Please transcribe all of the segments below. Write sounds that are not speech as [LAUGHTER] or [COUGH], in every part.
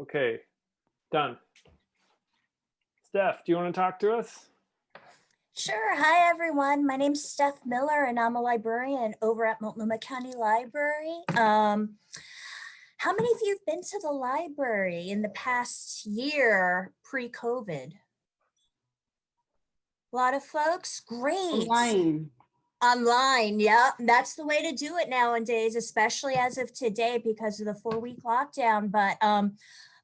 Okay, done. Steph, do you want to talk to us? Sure. Hi, everyone. My name's Steph Miller, and I'm a librarian over at Multnomah County Library. Um, how many of you have been to the library in the past year pre-COVID? A lot of folks? Great. Online. Online, yeah, that's the way to do it nowadays, especially as of today because of the four-week lockdown. But um,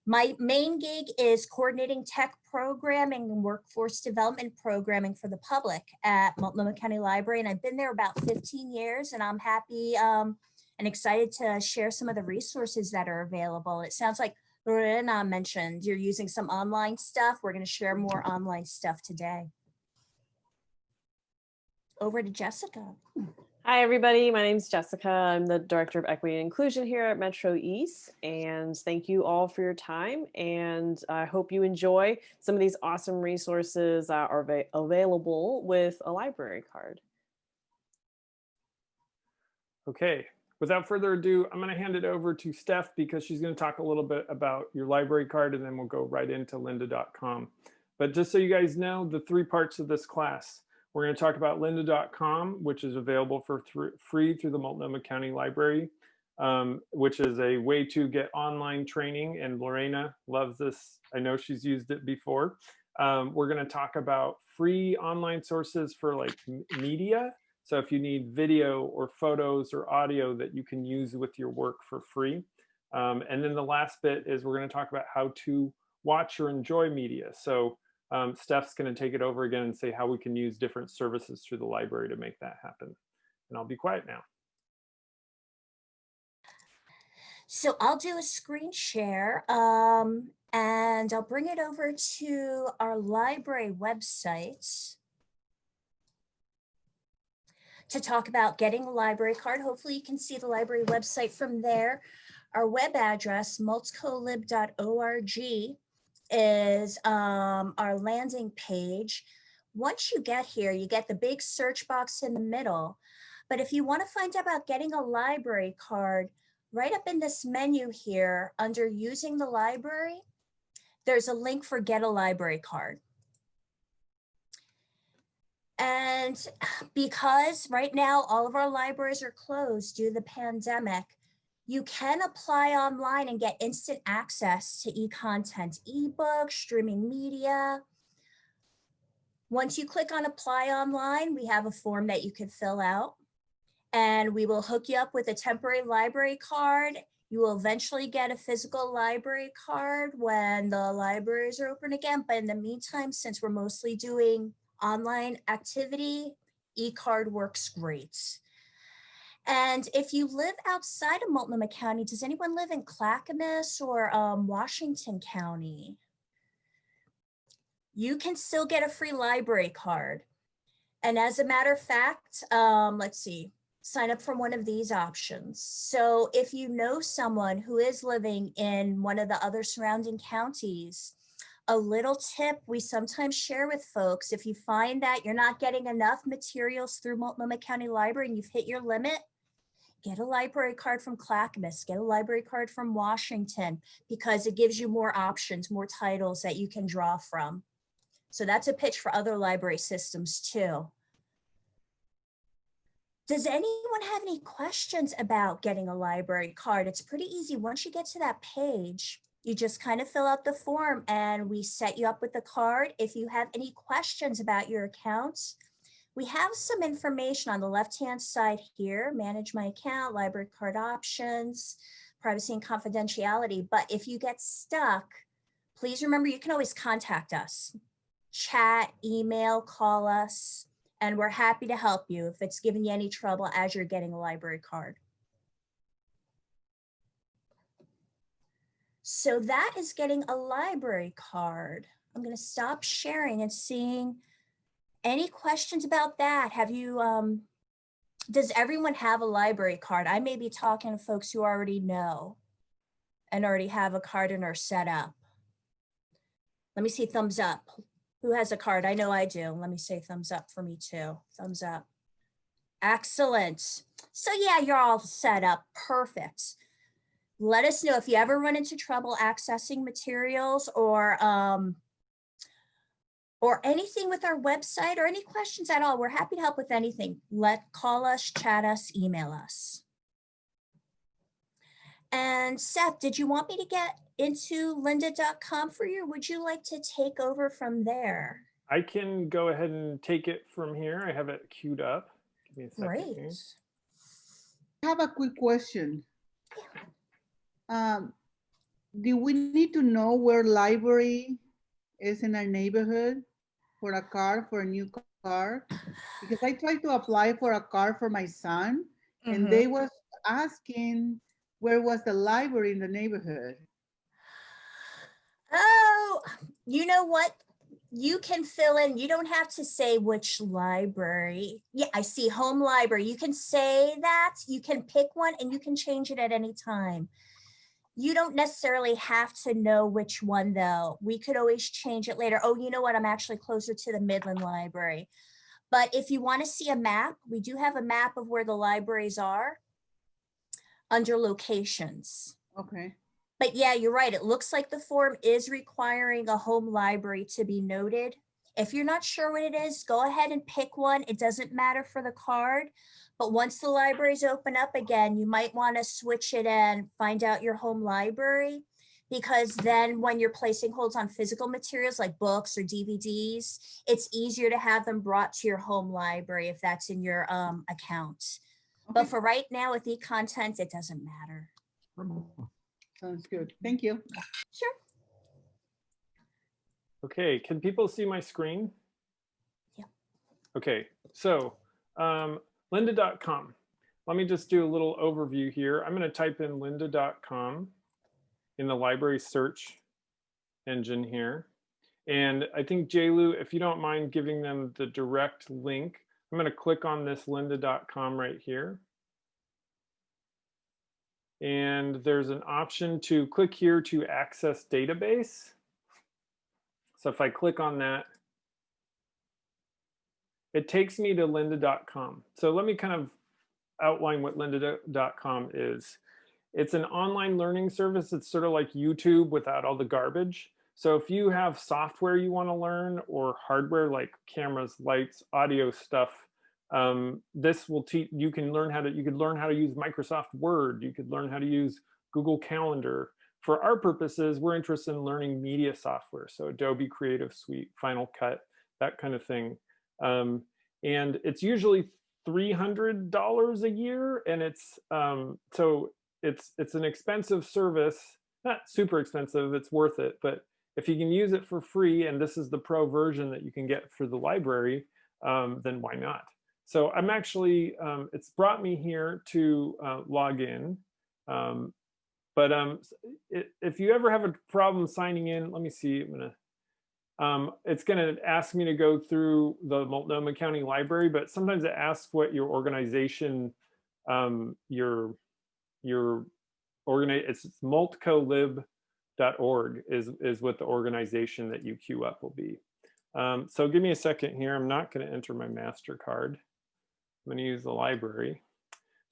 my main gig is coordinating tech programming and workforce development programming for the public at Multnomah County Library. And I've been there about 15 years and I'm happy um, and excited to share some of the resources that are available. It sounds like Lorena mentioned you're using some online stuff. We're going to share more online stuff today. Over to Jessica. Hi, everybody. My name is Jessica. I'm the Director of Equity and Inclusion here at Metro East. And thank you all for your time. And I hope you enjoy some of these awesome resources that are av available with a library card. Okay, without further ado, I'm going to hand it over to Steph because she's going to talk a little bit about your library card and then we'll go right into lynda.com. But just so you guys know, the three parts of this class. We're going to talk about lynda.com, which is available for th free through the Multnomah County Library, um, which is a way to get online training. And Lorena loves this. I know she's used it before. Um, we're going to talk about free online sources for like media. So if you need video or photos or audio that you can use with your work for free. Um, and then the last bit is we're going to talk about how to watch or enjoy media. So um, Steph's going to take it over again and say how we can use different services through the library to make that happen. And I'll be quiet now. So I'll do a screen share um, and I'll bring it over to our library website to talk about getting a library card. Hopefully you can see the library website from there. Our web address, multcolib.org is um, our landing page. Once you get here, you get the big search box in the middle. But if you want to find out about getting a library card, right up in this menu here under using the library, there's a link for get a library card. And because right now all of our libraries are closed due to the pandemic, you can apply online and get instant access to e-content, ebook, streaming media. Once you click on apply online, we have a form that you can fill out and we will hook you up with a temporary library card. You will eventually get a physical library card when the libraries are open again. But in the meantime, since we're mostly doing online activity, e-card works great. And if you live outside of Multnomah County, does anyone live in Clackamas or um, Washington County? You can still get a free library card. And as a matter of fact, um, let's see, sign up for one of these options. So if you know someone who is living in one of the other surrounding counties, a little tip we sometimes share with folks, if you find that you're not getting enough materials through Multnomah County Library and you've hit your limit, get a library card from Clackamas, get a library card from Washington, because it gives you more options, more titles that you can draw from. So that's a pitch for other library systems too. Does anyone have any questions about getting a library card? It's pretty easy. Once you get to that page, you just kind of fill out the form and we set you up with the card. If you have any questions about your accounts, we have some information on the left-hand side here, manage my account, library card options, privacy and confidentiality. But if you get stuck, please remember you can always contact us, chat, email, call us, and we're happy to help you if it's giving you any trouble as you're getting a library card. So that is getting a library card. I'm going to stop sharing and seeing any questions about that? Have you, um, does everyone have a library card? I may be talking to folks who already know and already have a card and are set up. Let me see thumbs up. Who has a card? I know I do. Let me say thumbs up for me too. Thumbs up. Excellent. So yeah, you're all set up. Perfect. let us know if you ever run into trouble accessing materials or um, or anything with our website or any questions at all. We're happy to help with anything. Let call us, chat us, email us. And Seth, did you want me to get into lynda.com for you? or Would you like to take over from there? I can go ahead and take it from here. I have it queued up. Give me a second. Great. here. I have a quick question. Yeah. Um, do we need to know where library is in our neighborhood for a car, for a new car? Because I tried to apply for a car for my son and mm-hmm. they was asking where was the library in the neighborhood? Oh, you know what? You can fill in, you don't have to say which library. Yeah, I see home library. You can say that, you can pick one and you can change it at any time. You don't necessarily have to know which one though. We could always change it later. Oh, you know what? I'm actually closer to the Midland Library. But if you want to see a map, we do have a map of where the libraries are under locations. Okay, But yeah, you're right. It looks like the form is requiring a home library to be noted. If you're not sure what it is, go ahead and pick one. It doesn't matter for the card. But once the libraries open up again, you might want to switch it and find out your home library. Because then when you're placing holds on physical materials like books or DVDs, it's easier to have them brought to your home library if that's in your um, account. But for right now with e-content, it doesn't matter. sounds good. Thank you. Sure. Okay, can people see my screen? Yeah. Okay, so um, lynda.com. Let me just do a little overview here. I'm going to type in lynda.com in the library search engine here. And I think JLu, if you don't mind giving them the direct link, I'm going to click on this lynda.com right here. And there's an option to click here to access database. So if I click on that, it takes me to lynda.com. So let me kind of outline what lynda.com is. It's an online learning service. It's sort of like YouTube without all the garbage. So if you have software you want to learn or hardware like cameras, lights, audio stuff, um, this will teach you can learn how to you could learn how to use Microsoft Word. You could learn how to use Google Calendar. For our purposes, we're interested in learning media software. So Adobe Creative Suite, Final Cut, that kind of thing. Um, and it's usually $300 a year. And it's um, so it's it's an expensive service, not super expensive, it's worth it. But if you can use it for free, and this is the pro version that you can get for the library, um, then why not? So I'm actually, um, it's brought me here to uh, log in. Um, but um, if you ever have a problem signing in, let me see, I'm gonna, um, it's gonna ask me to go through the Multnomah County Library, but sometimes it asks what your organization, um, your, your organize, it's multcolib.org is, is what the organization that you queue up will be. Um, so give me a second here. I'm not gonna enter my MasterCard. I'm to use the library.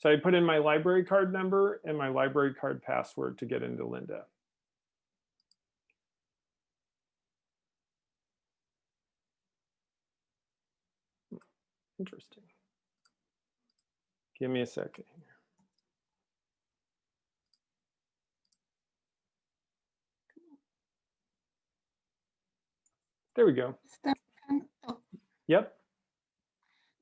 So I put in my library card number and my library card password to get into Lynda. Interesting. Give me a second here. There we go. Oh, Yep.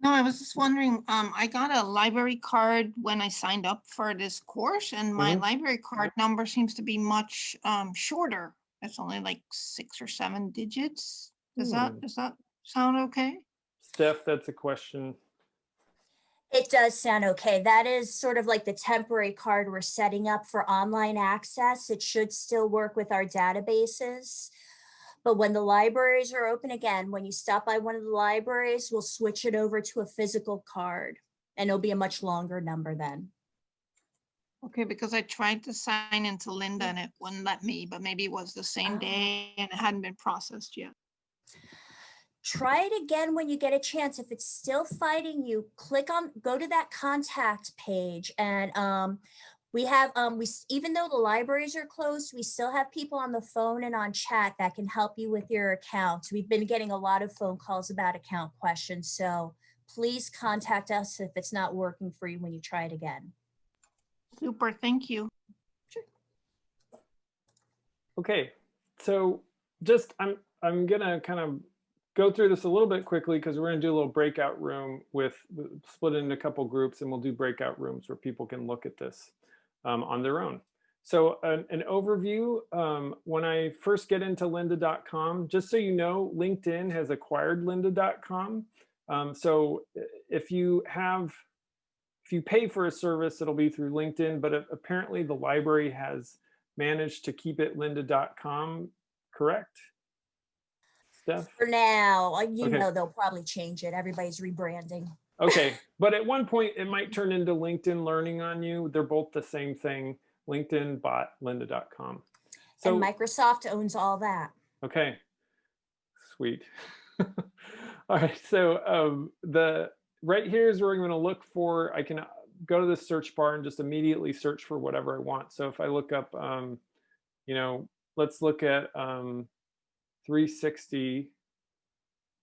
No, I was just wondering, um, I got a library card when I signed up for this course and my Mhm. library card number seems to be much, um, shorter. It's only like six or seven digits. Does that, Hmm. does that sound okay? Steph, that's a question. It does sound okay. That is sort of like the temporary card we're setting up for online access. It should still work with our databases. But when the libraries are open again, when you stop by one of the libraries, we'll switch it over to a physical card and it'll be a much longer number then. Okay, because I tried to sign into Lynda and it wouldn't let me, but maybe it was the same Oh. day and it hadn't been processed yet. Try it again when you get a chance. If it's still fighting you, click on, go to that contact page and um, We have, um, we, even though the libraries are closed, we still have people on the phone and on chat that can help you with your accounts. We've been getting a lot of phone calls about account questions, so please contact us if it's not working for you when you try it again. Super, thank you. Sure. Okay, so just I'm I'm gonna kind of go through this a little bit quickly because we're gonna do a little breakout room with split into a couple groups and we'll do breakout rooms where people can look at this um, on their own. So an, an overview, um, when I first get into lynda.com, just so you know, LinkedIn has acquired lynda.com. Um, so if you have, if you pay for a service, it'll be through LinkedIn, but apparently the library has managed to keep it lynda.com, correct? Steph? For now, uh, you Okay. know, they'll probably change it. Everybody's rebranding. Okay, but at one point it might turn into LinkedIn Learning on you. They're both the same thing. LinkedIn bought lynda.com. So, And Microsoft owns all that. okay, sweet. [LAUGHS] All right, so um, the right here is where I'm going to look for. I can uh, go to the search bar and just immediately search for whatever I want. So if I look up, um, you know, let's look at um, 360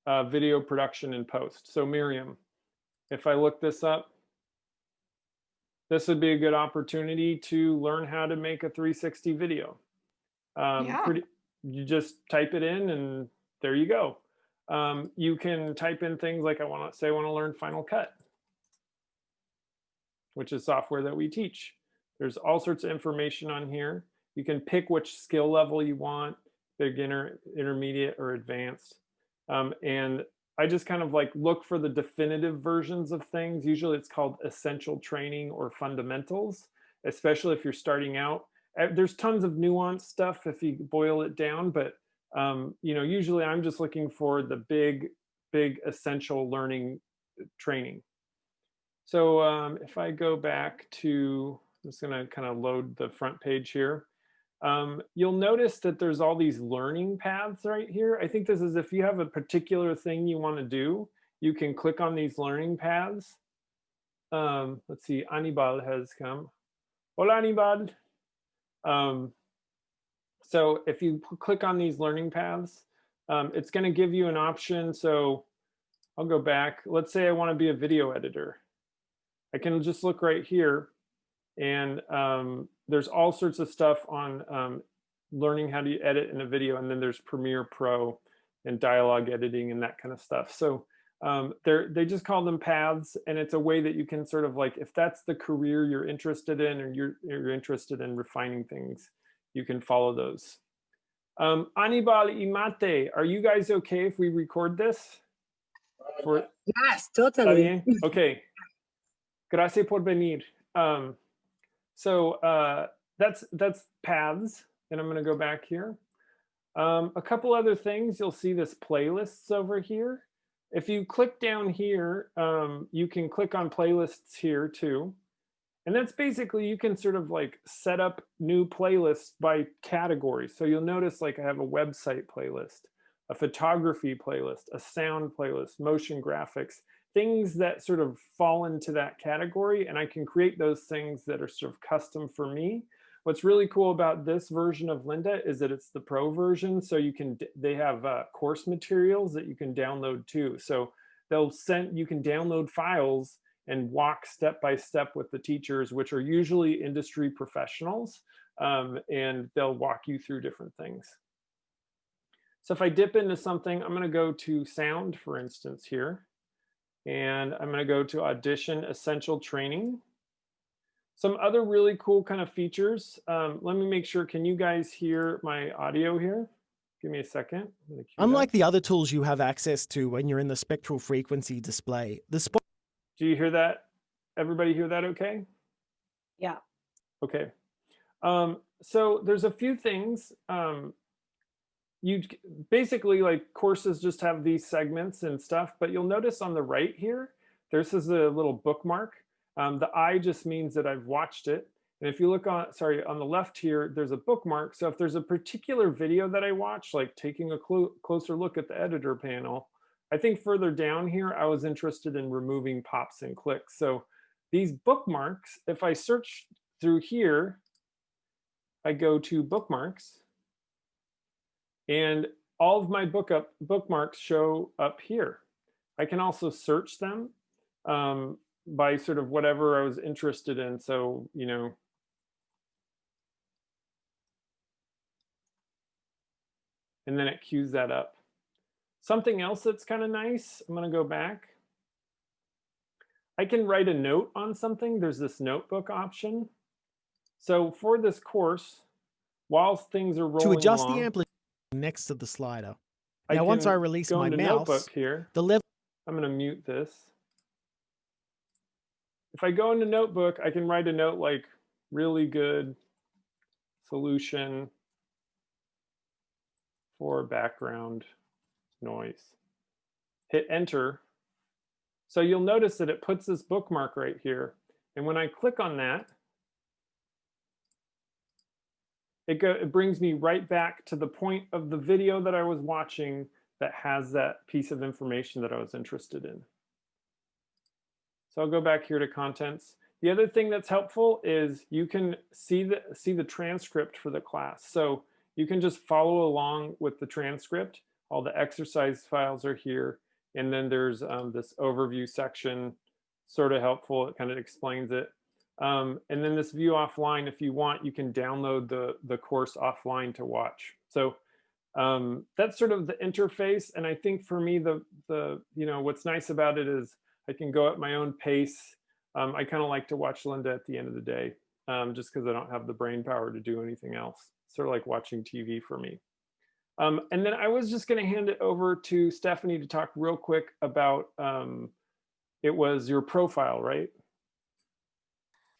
uh, video production and post. So Miriam, if I look this up, this would be a good opportunity to learn how to make a 360 video. Um, Yeah. pretty, you just type it in and there you go. Um, you can type in things like I want to say I want to learn Final Cut, which is software that we teach. There's all sorts of information on here. You can pick which skill level you want, beginner, intermediate, or advanced. Um, and I just kind of like look for the definitive versions of things. Usually it's called essential training or fundamentals, especially if you're starting out. Uh, There's tons of nuanced stuff if you boil it down, but um, you know, usually I'm just looking for the big, big essential learning uh, training. So um, if I go back to, I'm just gonna kind of load the front page here. Um, you'll notice that there's all these learning paths right here. I think this is if you have a particular thing you want to do, you can click on these learning paths. Um, let's see, Anibal has come. Hola, Anibal. Um, so if you click on these learning paths, um, it's going to give you an option. So I'll go back. Let's say I want to be a video editor. I can just look right here and um, there's all sorts of stuff on um, learning how to edit in a video. And then there's Premiere Pro and dialogue editing and that kind of stuff. So um, they're, they just call them paths. And it's a way that you can sort of like, if that's the career you're interested in or you're, you're interested in refining things, you can follow those. Um, Anibal Imate, are you guys okay if we record this? For, Yes, totally. Okay. Gracias por venir. Um, so uh, that's that's paths, and I'm going to go back here. Um, a couple other things, you'll see this playlists over here. If you click down here, um, you can click on playlists here too. And that's basically, you can sort of like set up new playlists by category. So you'll notice like I have a website playlist, a photography playlist, a sound playlist, motion graphics, things that sort of fall into that category. And I can create those things that are sort of custom for me. What's really cool about this version of Lynda is that it's the pro version. So you can, they have uh, course materials that you can download too. So they'll send, you can download files and walk step by step with the teachers, which are usually industry professionals, um, and they'll walk you through different things. So if I dip into something, I'm going to go to sound, for instance, here, and I'm going to go to audition essential training. Some other really cool kind of features. Um, let me make sure, can you guys hear my audio here? Give me a second. I'm gonna cue that. Unlike the other tools you have access to when you're in the spectral frequency display, the spot Do you hear that? Everybody hear that okay? Yeah. Okay. Um, so there's a few things. Um, you basically like courses just have these segments and stuff, but you'll notice on the right here, this is a little bookmark. Um, the I just means that I've watched it. And if you look on, sorry, on the left here, there's a bookmark. So if there's a particular video that I watch, like taking a clo closer look at the editor panel, I think further down here, I was interested in removing pops and clicks. So these bookmarks, if I search through here, I go to bookmarks and all of my book up bookmarks show up here. I can also search them um, by sort of whatever I was interested in. So, you know, and then it queues that up. Something else that's kind of nice, I'm gonna go back. I can write a note on something. There's this notebook option. So for this course, while things are rolling To adjust along, the amplitude next to the slider. I Now, once I release my mouse, here. the level I'm going to mute this. If I go into Notebook, I can write a note like really good solution for background noise. Hit enter. So you'll notice that it puts this bookmark right here. And when I click on that, it, go, it brings me right back to the point of the video that I was watching that has that piece of information that I was interested in. So I'll go back here to contents. The other thing that's helpful is you can see the, see the transcript for the class. So you can just follow along with the transcript. All the exercise files are here. And then there's um, this overview section, sort of helpful. It kind of explains it. Um, and then this view offline, if you want, you can download the, the course offline to watch. So um, that's sort of the interface. And I think for me, the, the you know, what's nice about it is I can go at my own pace. Um, I kind of like to watch Lynda at the end of the day, um, just because I don't have the brain power to do anything else. Sort of like watching TV for me. Um, and then I was just going to hand it over to Stephanie to talk real quick about, um, it was your profile, right?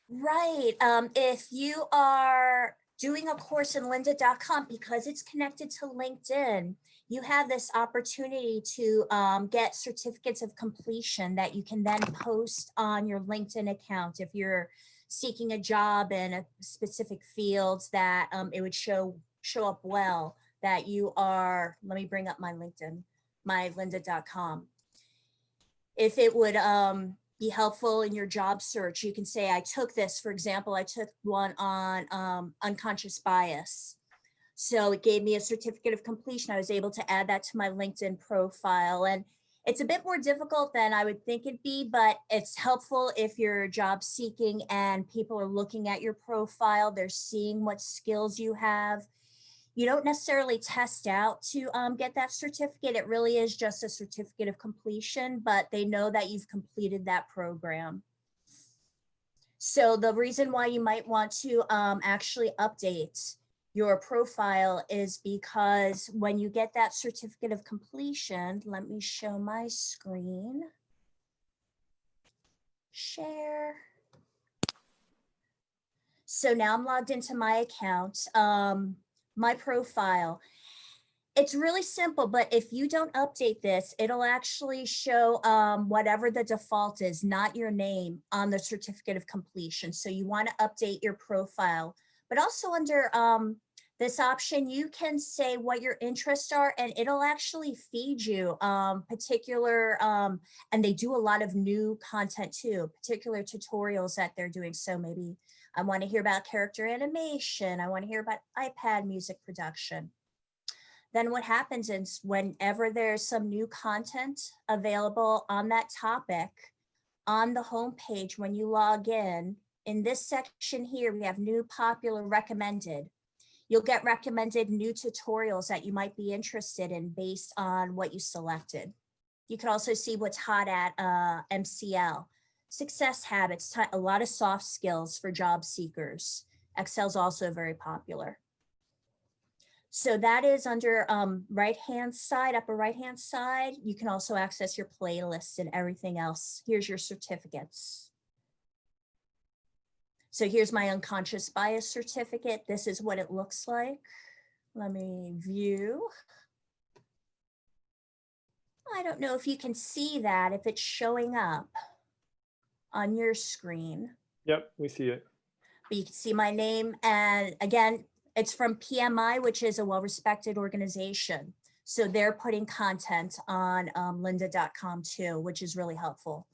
Right. Um, if you are doing a course in lynda.com, because it's connected to LinkedIn, you have this opportunity to um, get certificates of completion that you can then post on your LinkedIn account. If you're seeking a job in a specific fields that um, it would show show up well that you are, let me bring up my LinkedIn, my lynda.com. If it would um, be helpful in your job search. You can say, I took this, for example, I took one on um, unconscious bias. So it gave me a certificate of completion. I was able to add that to my LinkedIn profile. And it's a bit more difficult than I would think it'd be, but it's helpful if you're job seeking and people are looking at your profile, they're seeing what skills you have. You don't necessarily test out to um, get that certificate. It really is just a certificate of completion, but they know that you've completed that program. So the reason why you might want to um, actually update your profile is because when you get that certificate of completion, let me show my screen. Share. So now I'm logged into my account. Um, my profile. It's really simple, but if you don't update this, it'll actually show um, whatever the default is, not your name on the certificate of completion. So you want to update your profile, but also under um, this option, you can say what your interests are and it'll actually feed you um, particular, um, and they do a lot of new content too, particular tutorials that they're doing. So maybe I want to hear about character animation. I want to hear about iPad music production. Then what happens is whenever there's some new content available on that topic, on the home page when you log in, in this section here, we have new popular recommended. You'll get recommended new tutorials that you might be interested in based on what you selected. You can also see what's hot at uh, MCL success habits, a lot of soft skills for job seekers. Excel's also very popular. So that is under um, right-hand side, upper right-hand side. You can also access your playlists and everything else. Here's your certificates. So here's my unconscious bias certificate. This is what it looks like. Let me view. I don't know if you can see that, if it's showing up on your screen. Yep, we see it. But you can see my name. And again, it's from PMI, which is a well-respected organization. So they're putting content on um, lynda.com too, which is really helpful.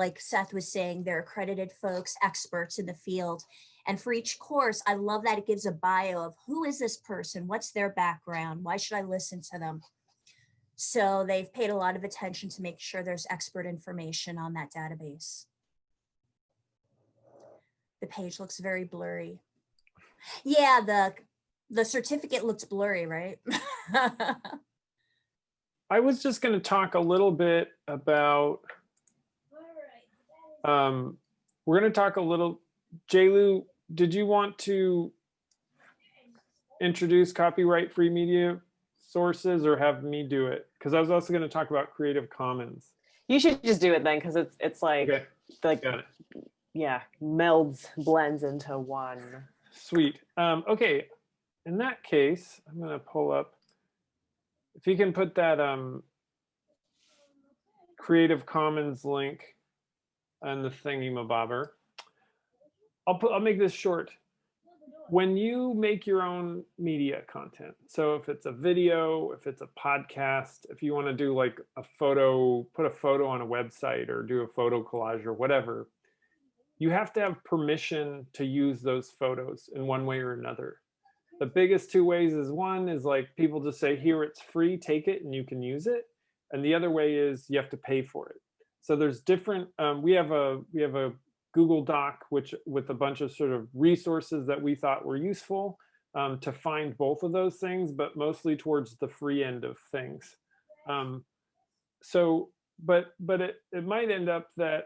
Like Seth was saying, they're accredited folks, experts in the field. And for each course, I love that it gives a bio of who is this person? What's their background? Why should I listen to them? So they've paid a lot of attention to make sure there's expert information on that database. The page looks very blurry. Yeah, the the certificate looks blurry, right? [LAUGHS] I was just going to talk a little bit about, um, we're going to talk a little, Jaylu, did you want to introduce copyright free media sources or have me do it? Because I was also going to talk about Creative Commons. You should just do it then, because it's it's like Okay, like it. yeah, melds blends into one. Sweet. Um, okay, in that case, I'm gonna pull up. If you can put that um, Creative Commons link on the thingy mabobber. I'll put. I'll make this short. When you make your own media content, so if it's a video, if it's a podcast, if you want to do like a photo, put a photo on a website or do a photo collage or whatever, you have to have permission to use those photos in one way or another. The biggest two ways is one is like people just say, here, it's free, take it and you can use it. And the other way is you have to pay for it. So there's different, um, we have a, we have a Google Doc, which with a bunch of sort of resources that we thought were useful um, to find both of those things, but mostly towards the free end of things. Um, so, but, but it, it might end up that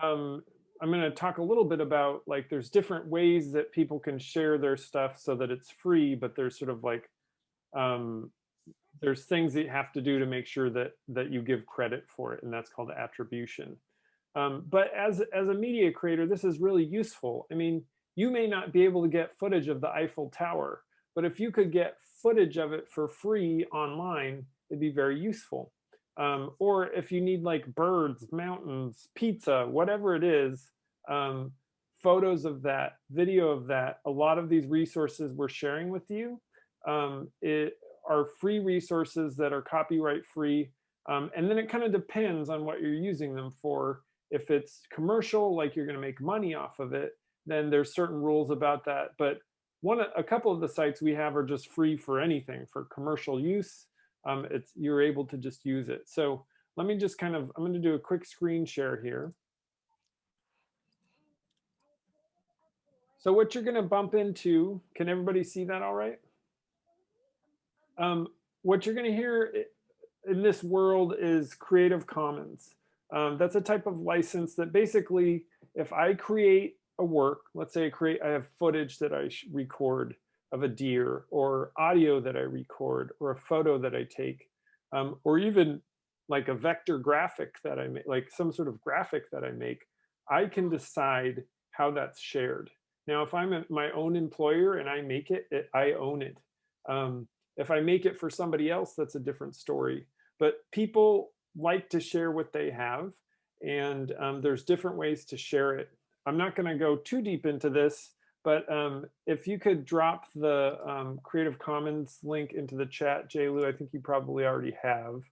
um, I'm going to talk a little bit about like there's different ways that people can share their stuff so that it's free, but there's sort of like um, there's things that you have to do to make sure that that you give credit for it, and that's called attribution. Um, but as as a media creator, this is really useful. I mean, you may not be able to get footage of the Eiffel Tower, but if you could get footage of it for free online, it'd be very useful. Um, or if you need like birds, mountains, pizza, whatever it is, um, photos of that, video of that, a lot of these resources we're sharing with you um, it, are free resources that are copyright free. Um, and then it kind of depends on what you're using them for. If it's commercial, like you're going to make money off of it, then there's certain rules about that. But one, a couple of the sites we have are just free for anything for commercial use um, it's you're able to just use it. So let me just kind of, I'm going to do a quick screen share here. So what you're going to bump into, can everybody see that all right? Um, what you're going to hear in this world is Creative Commons. Um, that's a type of license that basically, if I create a work, let's say I create, I have footage that I record, of a deer or audio that I record or a photo that I take um, or even like a vector graphic that I make, like some sort of graphic that I make, I can decide how that's shared. Now, if I'm a, my own employer and I make it, it I own it. Um, if I make it for somebody else, that's a different story. But people like to share what they have and um, there's different ways to share it. I'm not gonna go too deep into this but um, if you could drop the um, Creative Commons link into the chat, Jaylu, I think you probably already have.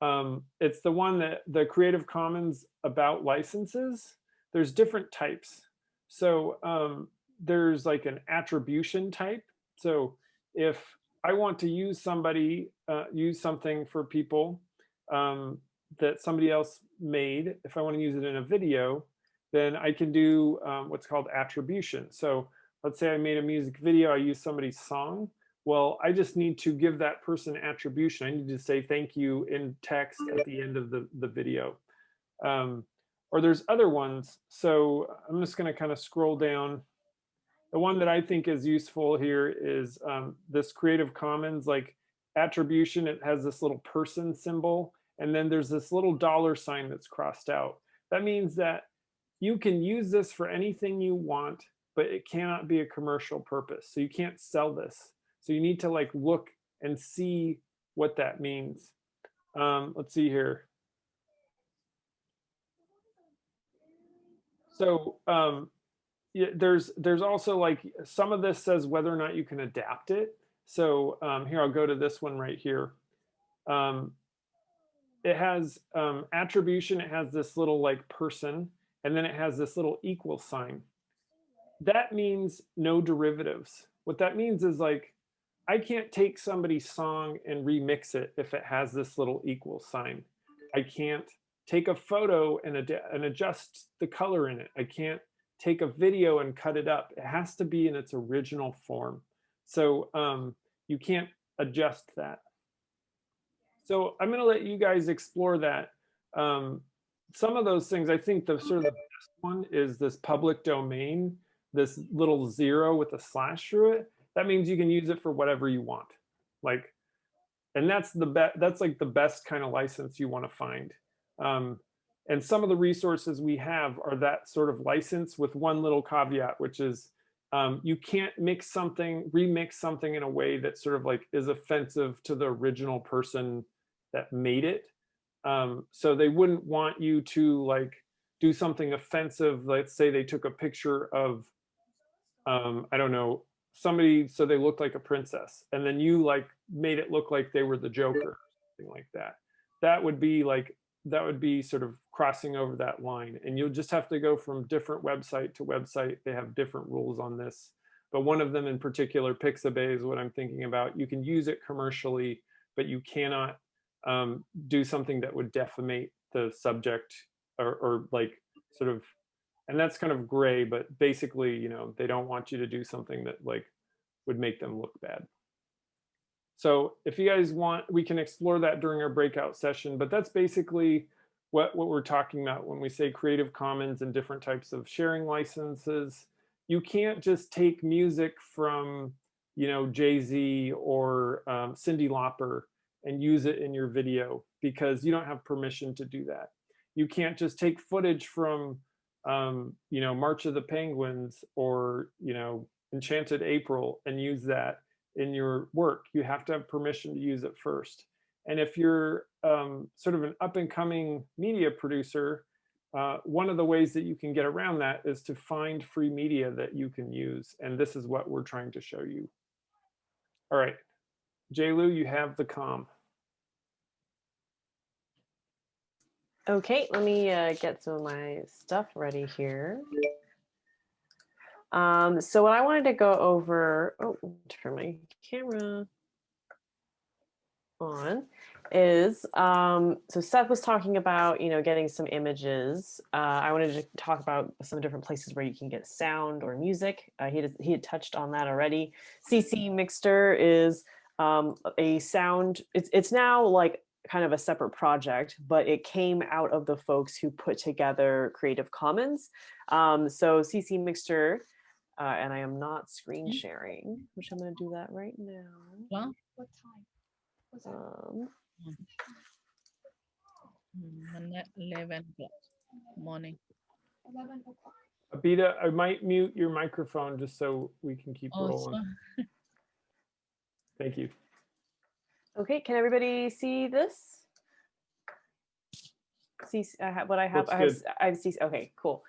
Um, it's the one that the Creative Commons about licenses. There's different types. So um, there's like an attribution type. So if I want to use somebody, uh, use something for people um, that somebody else made, if I want to use it in a video, then I can do um, what's called attribution. So let's say I made a music video, I use somebody's song. Well, I just need to give that person attribution. I need to say thank you in text at the end of the, the video. Um, or there's other ones. So I'm just going to kind of scroll down. The one that I think is useful here is um, this Creative Commons like attribution. It has this little person symbol. And then there's this little dollar sign that's crossed out. That means that you can use this for anything you want, but it cannot be a commercial purpose. So you can't sell this. So you need to like look and see what that means. Um, let's see here. So um, there's there's also like some of this says whether or not you can adapt it. So um, here I'll go to this one right here. Um, it has um, attribution. It has this little like person and then it has this little equal sign. that means no derivatives. What that means is like, I can't take somebody's song and remix it if it has this little equal sign. I can't take a photo and, and adjust the color in it. I can't take a video and cut it up. It has to be in its original form. So um, you can't adjust that. So I'm going to let you guys explore that. Um, some of those things, I think the sort of the best one is this public domain, this little zero with a slash through it. That means you can use it for whatever you want. Like, and that's the best, that's like the best kind of license you want to find. Um, and some of the resources we have are that sort of license with one little caveat, which is um, you can't mix something, remix something in a way that sort of like is offensive to the original person that made it. Um, so they wouldn't want you to like do something offensive. Let's say they took a picture of, um, I don't know, somebody so they looked like a princess, and then you like made it look like they were the Joker, something like that. That would be like that would be sort of crossing over that line, and you'll just have to go from different website to website. They have different rules on this, but one of them in particular, Pixabay, is what I'm thinking about. You can use it commercially, but you cannot um, do something that would defamate the subject or, or like sort of and that's kind of gray but basically you know they don't want you to do something that like would make them look bad so if you guys want we can explore that during our breakout session but that's basically what what we're talking about when we say creative commons and different types of sharing licenses. You can't just take music from you know jay-z or um, Cyndi Lauper and use it in your video because you don't have permission to do that. You can't just take footage from um, you know march of the penguins or you know enchanted april and use that in your work you have to have permission to use it first. And if you're um, sort of an up and coming media producer uh, one of the ways that you can get around that is to find free media that you can use and this is what we're trying to show you. All right. Lu, you have the com. Okay, let me uh, get some of my stuff ready here. Um, so what I wanted to go over, oh, turn my camera on, is, um, so Seth was talking about, you know, getting some images. Uh, I wanted to talk about some different places where you can get sound or music. Uh, he, he had touched on that already. ccMixter is um, a sound, it's, it's now like kind of a separate project, but it came out of the folks who put together Creative Commons. Um, so ccMixter, uh, and I am not screen sharing, which I'm going to do that right now. Well, What time? Was it? Um, mm, eleven o'clock morning. 11 o'clock. abita i might mute your microphone just so we can keep Oh, rolling so- thank you okay, can everybody see this? See s- I have what I have. Looks I have, good. s- I have see. Okay, cool.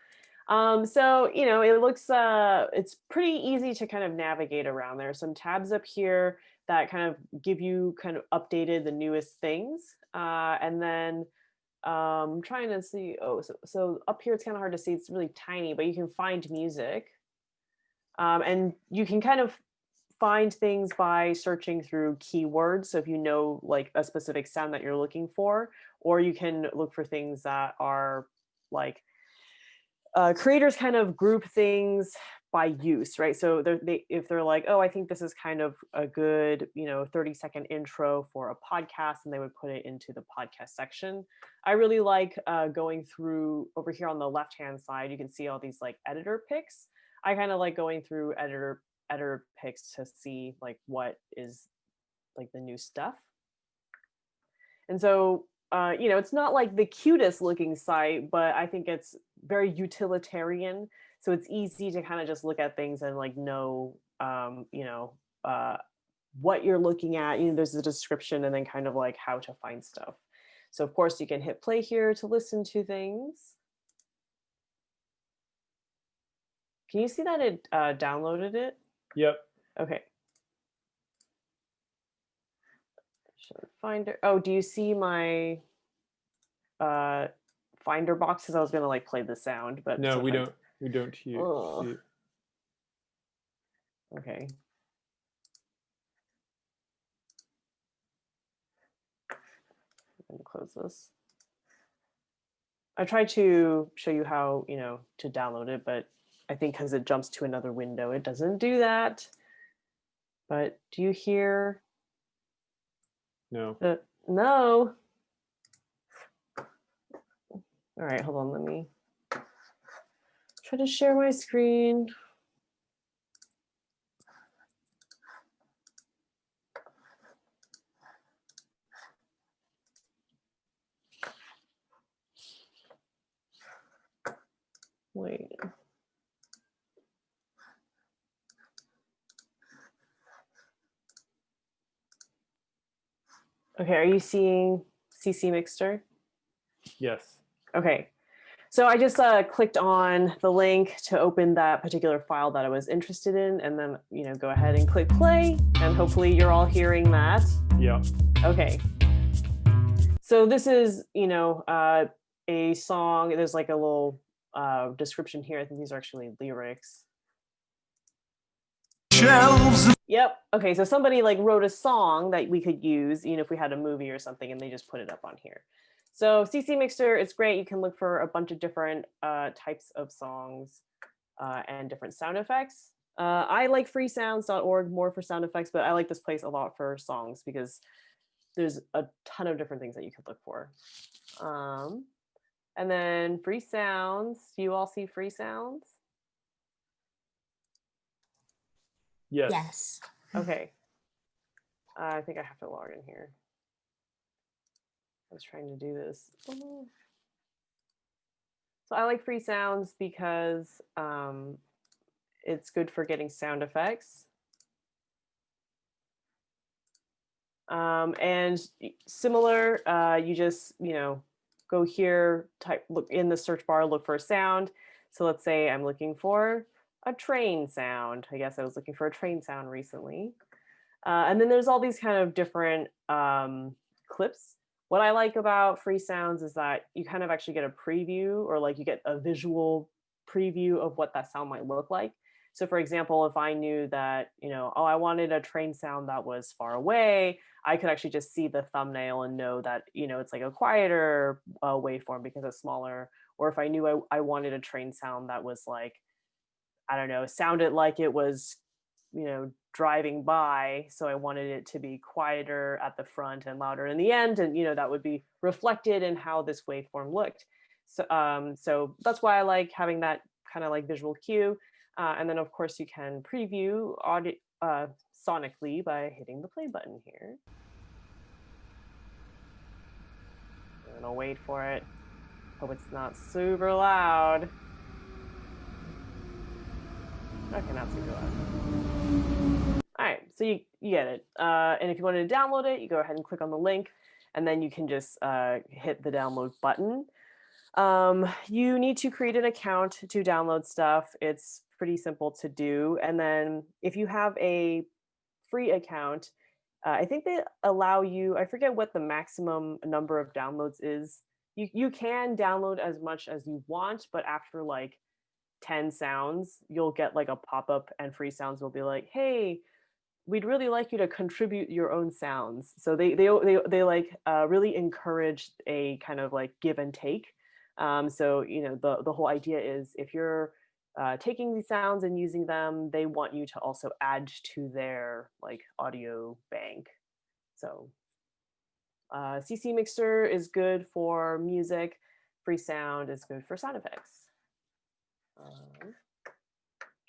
Um, so you know, it looks uh, it's pretty easy to kind of navigate around. There are some tabs up here that kind of give you kind of updated the newest things, uh, and then um, trying to see. Oh, so so up here it's kind of hard to see. It's really tiny, but you can find music, um, and you can kind of find things by searching through keywords. So if you know like a specific sound that you're looking for, or you can look for things that are like uh, creators kind of group things by use, right? So they're, they, if they're like, oh, I think this is kind of a good, you know, 30 second intro for a podcast, and they would put it into the podcast section. I really like uh, going through over here on the left hand side, you can see all these like editor picks. I kind of like going through editor editor picks to see like what is like the new stuff. And so, uh, you know, it's not like the cutest looking site, but I think it's very utilitarian. So it's easy to kind of just look at things and like know, um, you know, uh, what you're looking at. You know, there's a description and then kind of like how to find stuff. So of course you can hit play here to listen to things. Can you see that it uh, downloaded it? yep Okay. Should finder. Oh, do you see my uh finder boxes? I was gonna like play the sound, but no we don't we don't hear it. Okay. Me close this. I tried to show you how, you know, to download it, but I think because it jumps to another window, it doesn't do that. But do you hear No. the, no. All right, hold on, let me try to share my screen. Wait. Okay, are you seeing ccMixter? Yes. Okay, so I just uh, clicked on the link to open that particular file that I was interested in, and then you know go ahead and click play, and hopefully you're all hearing that. Yeah. Okay. So this is you know uh, a song. There's like a little uh, description here. I think these are actually lyrics. Yep. Okay. So somebody like wrote a song that we could use, you know, if we had a movie or something, and they just put it up on here. So ccMixter, it's great. You can look for a bunch of different uh, types of songs uh, and different sound effects. Uh, I like freesounds.org more for sound effects, but I like this place a lot for songs because there's a ton of different things that you could look for. Um, and then free sounds. Do you all see free sounds? Yes. Yes. Okay. Uh, I think I have to log in here. I was trying to do this. So I like free sounds because um, it's good for getting sound effects. Um, and similar, uh, you just, you know, go here, type, look in the search bar, look for a sound. So let's say I'm looking for a train sound. I guess I was looking for a train sound recently. Uh, and then there's all these kind of different um, clips. What I like about free sounds is that you kind of actually get a preview or like you get a visual preview of what that sound might look like. So for example, if I knew that, you know, oh, I wanted a train sound that was far away, I could actually just see the thumbnail and know that, you know, it's like a quieter uh, waveform because it's smaller. Or if I knew I, I wanted a train sound that was like, I don't know, sounded like it was, you know, driving by. So I wanted it to be quieter at the front and louder in the end. And, you know, that would be reflected in how this waveform looked. So, um, so that's why I like having that kind of like visual cue. Uh, and then of course you can preview audio, uh, sonically by hitting the play button here. And I'll wait for it. Hope it's not super loud. Okay, not super loud. All right, so you, you get it. Uh, and if you wanted to download it, you go ahead and click on the link, and then you can just uh, hit the download button. Um, you need to create an account to download stuff. It's pretty simple to do. And then if you have a free account, uh, I think they allow you, I forget what the maximum number of downloads is. You, you can download as much as you want, but after like 10 sounds, you'll get like a pop-up and free sounds will be like, hey, we'd really like you to contribute your own sounds. So they they they, they like uh, really encourage a kind of like give and take. Um, so you know the the whole idea is if you're uh, taking these sounds and using them, they want you to also add to their like audio bank. So uh, ccMixter is good for music. Free Sound is good for sound effects. Um,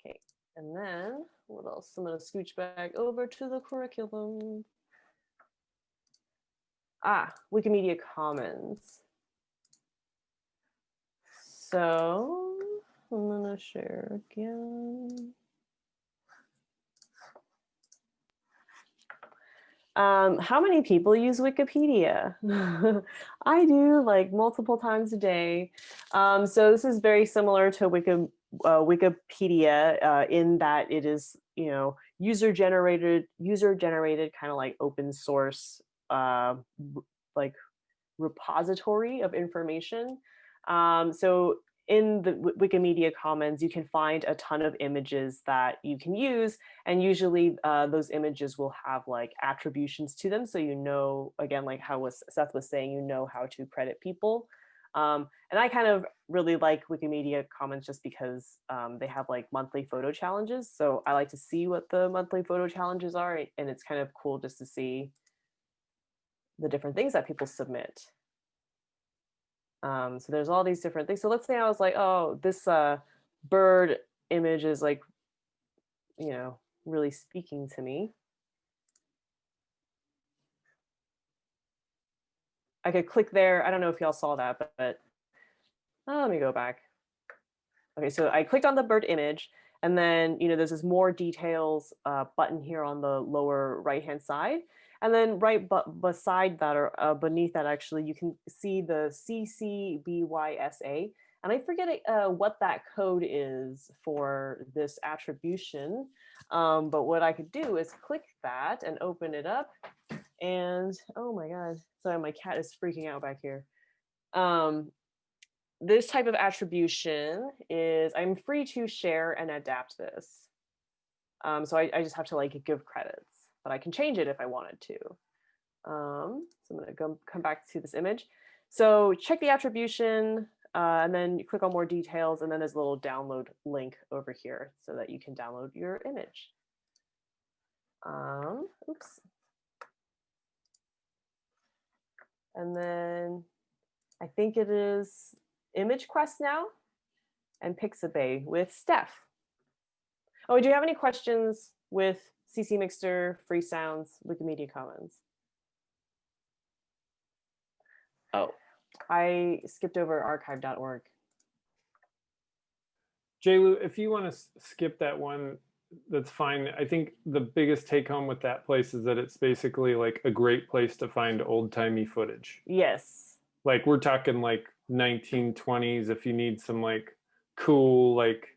okay, and then what else? I'm gonna scooch back over to the curriculum. Ah, Wikimedia Commons. So I'm gonna share again. Um, how many people use Wikipedia? [LAUGHS] I do like multiple times a day. Um, so this is very similar to Wiki, uh, Wikipedia uh, in that it is, you know, user generated, user generated kind of like open source, uh, like repository of information. Um, so in the Wi- Wikimedia Commons, you can find a ton of images that you can use. And usually uh, those images will have like attributions to them. So you know, again, like how was Seth was saying, you know how to credit people. Um, and I kind of really like Wikimedia Commons just because um, they have like monthly photo challenges. So I like to see what the monthly photo challenges are. And it's kind of cool just to see the different things that people submit. Um, so there's all these different things. So let's say I was like, oh, this uh, bird image is like, you know, really speaking to me. I could click there. I don't know if y'all saw that, but, but oh, let me go back. Okay, so I clicked on the bird image and then, you know, there's this more details uh, button here on the lower right-hand side. And then right but beside that or uh, beneath that, actually, you can see the CCBYSA. And I forget uh, what that code is for this attribution. Um, but what I could do is click that and open it up. And oh my God, sorry, my cat is freaking out back here. Um, this type of attribution is I'm free to share and adapt this. Um, so I, I just have to like give credits, but I can change it if I wanted to. Um, so I'm gonna go come back to this image. So check the attribution uh, and then you click on more details and then there's a little download link over here so that you can download your image. Um, oops. And then I think it is Image Quest now and Pixabay with Steph. Oh, do you have any questions with ccMixter, Free Sounds, Wikimedia Commons? Oh, I skipped over archive.org. JLu, if you want to skip that one, that's fine. I think the biggest take home with that place is that it's basically like a great place to find old timey footage. Yes. Like we're talking like 1920s if you need some like cool like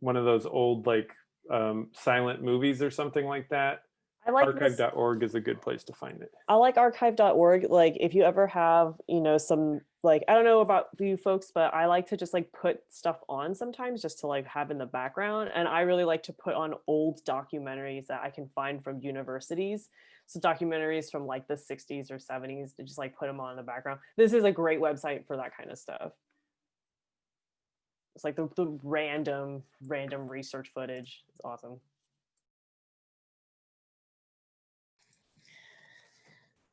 one of those old like um, silent movies or something like that. I like Archive.org is a good place to find it. I like archive.org. Like if you ever have, you know, some like I don't know about you folks, but I like to just like put stuff on sometimes just to like have in the background. And I really like to put on old documentaries that I can find from universities. So documentaries from like the 60s or 70s to just like put them on in the background. This is a great website for that kind of stuff. It's like the, the random, random research footage. It's awesome.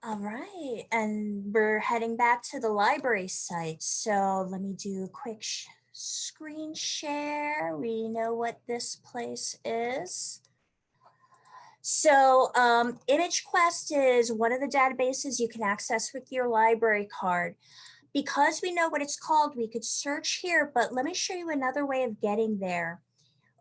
All right, and we're heading back to the library site. So let me do a quick sh- screen share. We know what this place is. So um, ImageQuest is one of the databases you can access with your library card. Because we know what it's called, we could search here, but let me show you another way of getting there.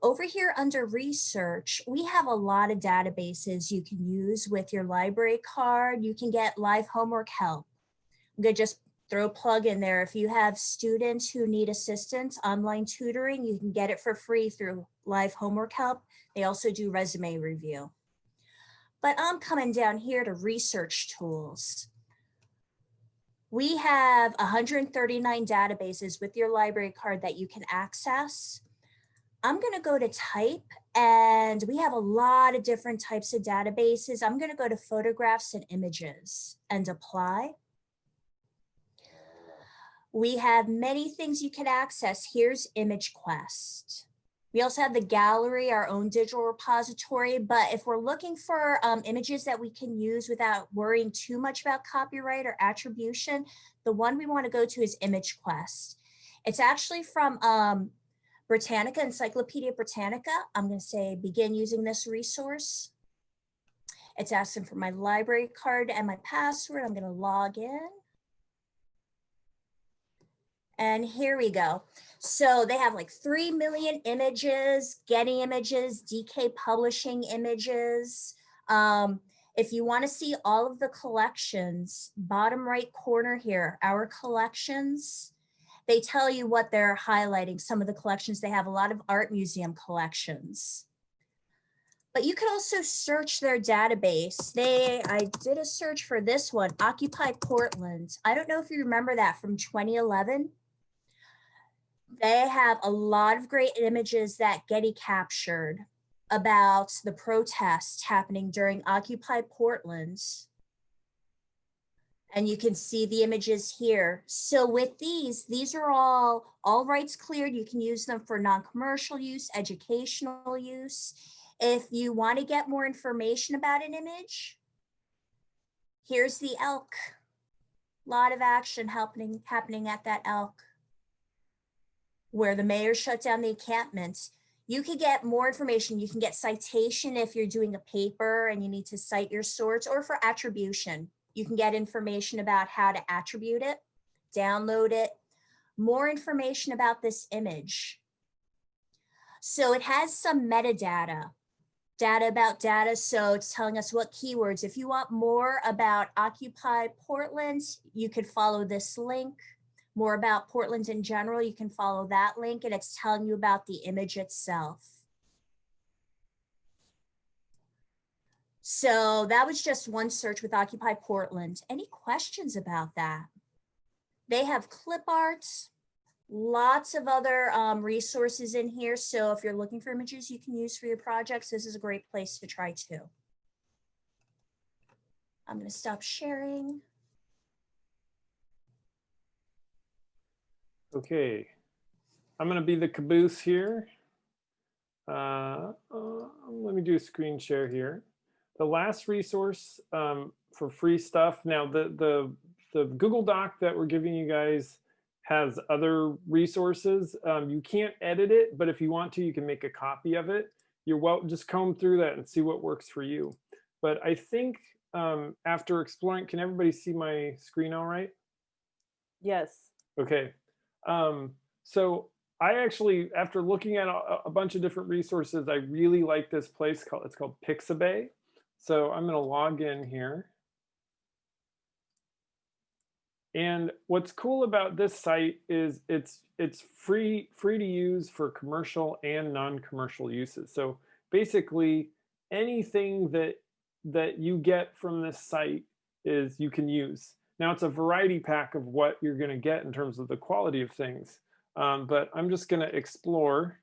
Over here under research, we have a lot of databases you can use with your library card. You can get live homework help. I'm gonna just throw a plug in there. If you have students who need assistance, online tutoring, you can get it for free through live homework help. They also do resume review. But I'm coming down here to research tools. We have 139 databases with your library card that you can access. I'm going to go to type and we have a lot of different types of databases. I'm going to go to photographs and images and apply. We have many things you can access. Here's ImageQuest. We also have the gallery, our own digital repository, but if we're looking for um, images that we can use without worrying too much about copyright or attribution, the one we want to go to is ImageQuest. It's actually from um, Britannica, Encyclopedia Britannica. I'm going to say begin using this resource. It's asking for my library card and my password. I'm going to log in. And here we go. So they have like 3 million images, Getty images, DK Publishing images. Um, if you want to see all of the collections, bottom right corner here, our collections, they tell you what they're highlighting. Some of the collections, they have a lot of art museum collections. But you can also search their database. They, I did a search for this one, Occupy Portland. I don't know if you remember that from 2011. They have a lot of great images that Getty captured about the protests happening during Occupy Portland. And you can see the images here. So with these, these are all, all rights cleared. You can use them for non-commercial use, educational use. If you want to get more information about an image, here's the elk. Lot of action happening, happening at that elk where the mayor shut down the encampments. You can get more information. You can get citation if you're doing a paper and you need to cite your source or for attribution. You can get information about how to attribute it, download it, more information about this image. So it has some metadata, data about data. So it's telling us what keywords. If you want more about Occupy Portland, you could follow this link more about Portland in general, you can follow that link and it's telling you about the image itself. So that was just one search with Occupy Portland. Any questions about that? They have clip arts, lots of other um, resources in here. So if you're looking for images you can use for your projects, this is a great place to try too. I'm gonna stop sharing. Okay, I'm gonna be the caboose here. Uh, uh, let me do a screen share here. The last resource um, for free stuff. Now the, the, the Google Doc that we're giving you guys has other resources. Um, you can't edit it, but if you want to, you can make a copy of it. You're well, just comb through that and see what works for you. But I think um, after exploring, can everybody see my screen all right? Yes. Okay. Um, so I actually, after looking at a, a, bunch of different resources, I really like this place called, it's called Pixabay. So I'm gonna log in here. And what's cool about this site is it's it's free free to use for commercial and non-commercial uses. So basically anything that that you get from this site is you can use. Now it's a variety pack of what you're going to get in terms of the quality of things. Um, but I'm just going to explore.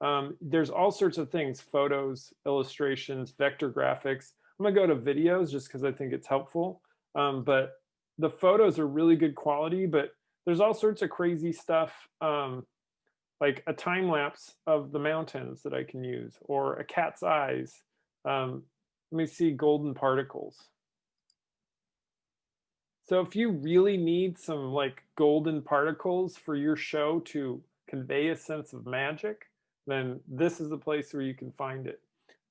Um, there's all sorts of things, photos, illustrations, vector graphics. I'm going to go to videos just because I think it's helpful. Um, but the photos are really good quality, but there's all sorts of crazy stuff um, like a time lapse of the mountains that I can use or a cat's eyes. Um, let me see golden particles. So if you really need some like golden particles for your show to convey a sense of magic, then this is the place where you can find it.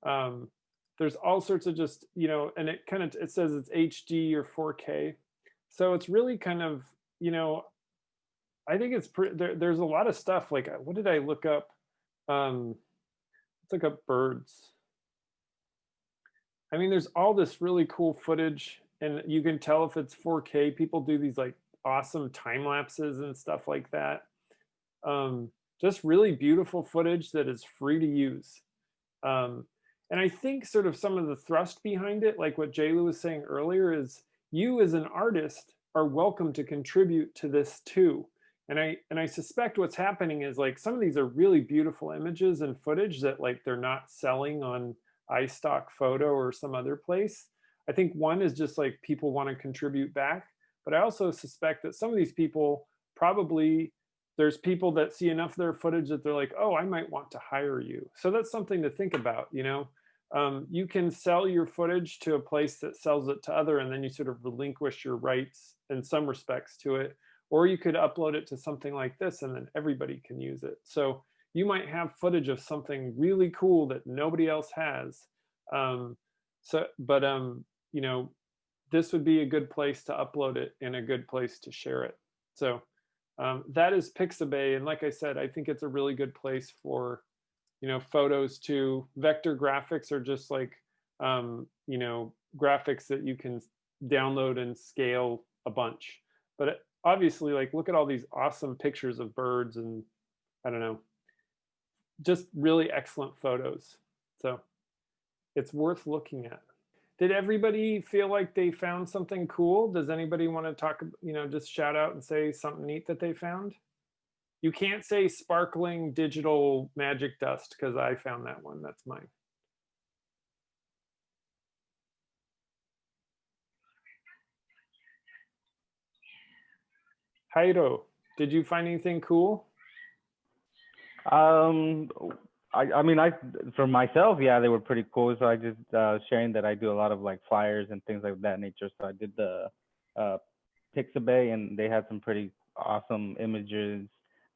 Um, there's all sorts of just, you know, and it kind of, it says it's HD or 4K. So it's really kind of, you know, I think it's, there, there's a lot of stuff like, what did I look up? Um, let's look up birds. I mean, there's all this really cool footage and you can tell if it's 4K. People do these like awesome time lapses and stuff like that. Um, just really beautiful footage that is free to use. Um, and I think sort of some of the thrust behind it, like what Jaylu was saying earlier, is you as an artist are welcome to contribute to this too. And I and I suspect what's happening is like some of these are really beautiful images and footage that like they're not selling on iStock photo or some other place. I think one is just like people want to contribute back, but I also suspect that some of these people probably there's people that see enough of their footage that they're like, oh, I might want to hire you. So that's something to think about, you know. Um, you can sell your footage to a place that sells it to other and then you sort of relinquish your rights in some respects to it. Or you could upload it to something like this and then everybody can use it. So you might have footage of something really cool that nobody else has. Um, so, but um, you know, this would be a good place to upload it and a good place to share it. So um, that is Pixabay. And like I said, I think it's a really good place for, you know, photos to vector graphics or just like, um, you know, graphics that you can download and scale a bunch. But obviously, like, look at all these awesome pictures of birds and I don't know, just really excellent photos. So it's worth looking at did everybody feel like they found something cool? Does anybody want to talk, you know, just shout out and say something neat that they found? You can't say sparkling digital magic dust because I found that one. That's mine. Jairo, did you find anything cool? Um, I, I mean, I, for myself, yeah, they were pretty cool. So I just, uh, sharing that I do a lot of like flyers and things like that nature. So I did the, uh, Pixabay and they had some pretty awesome images.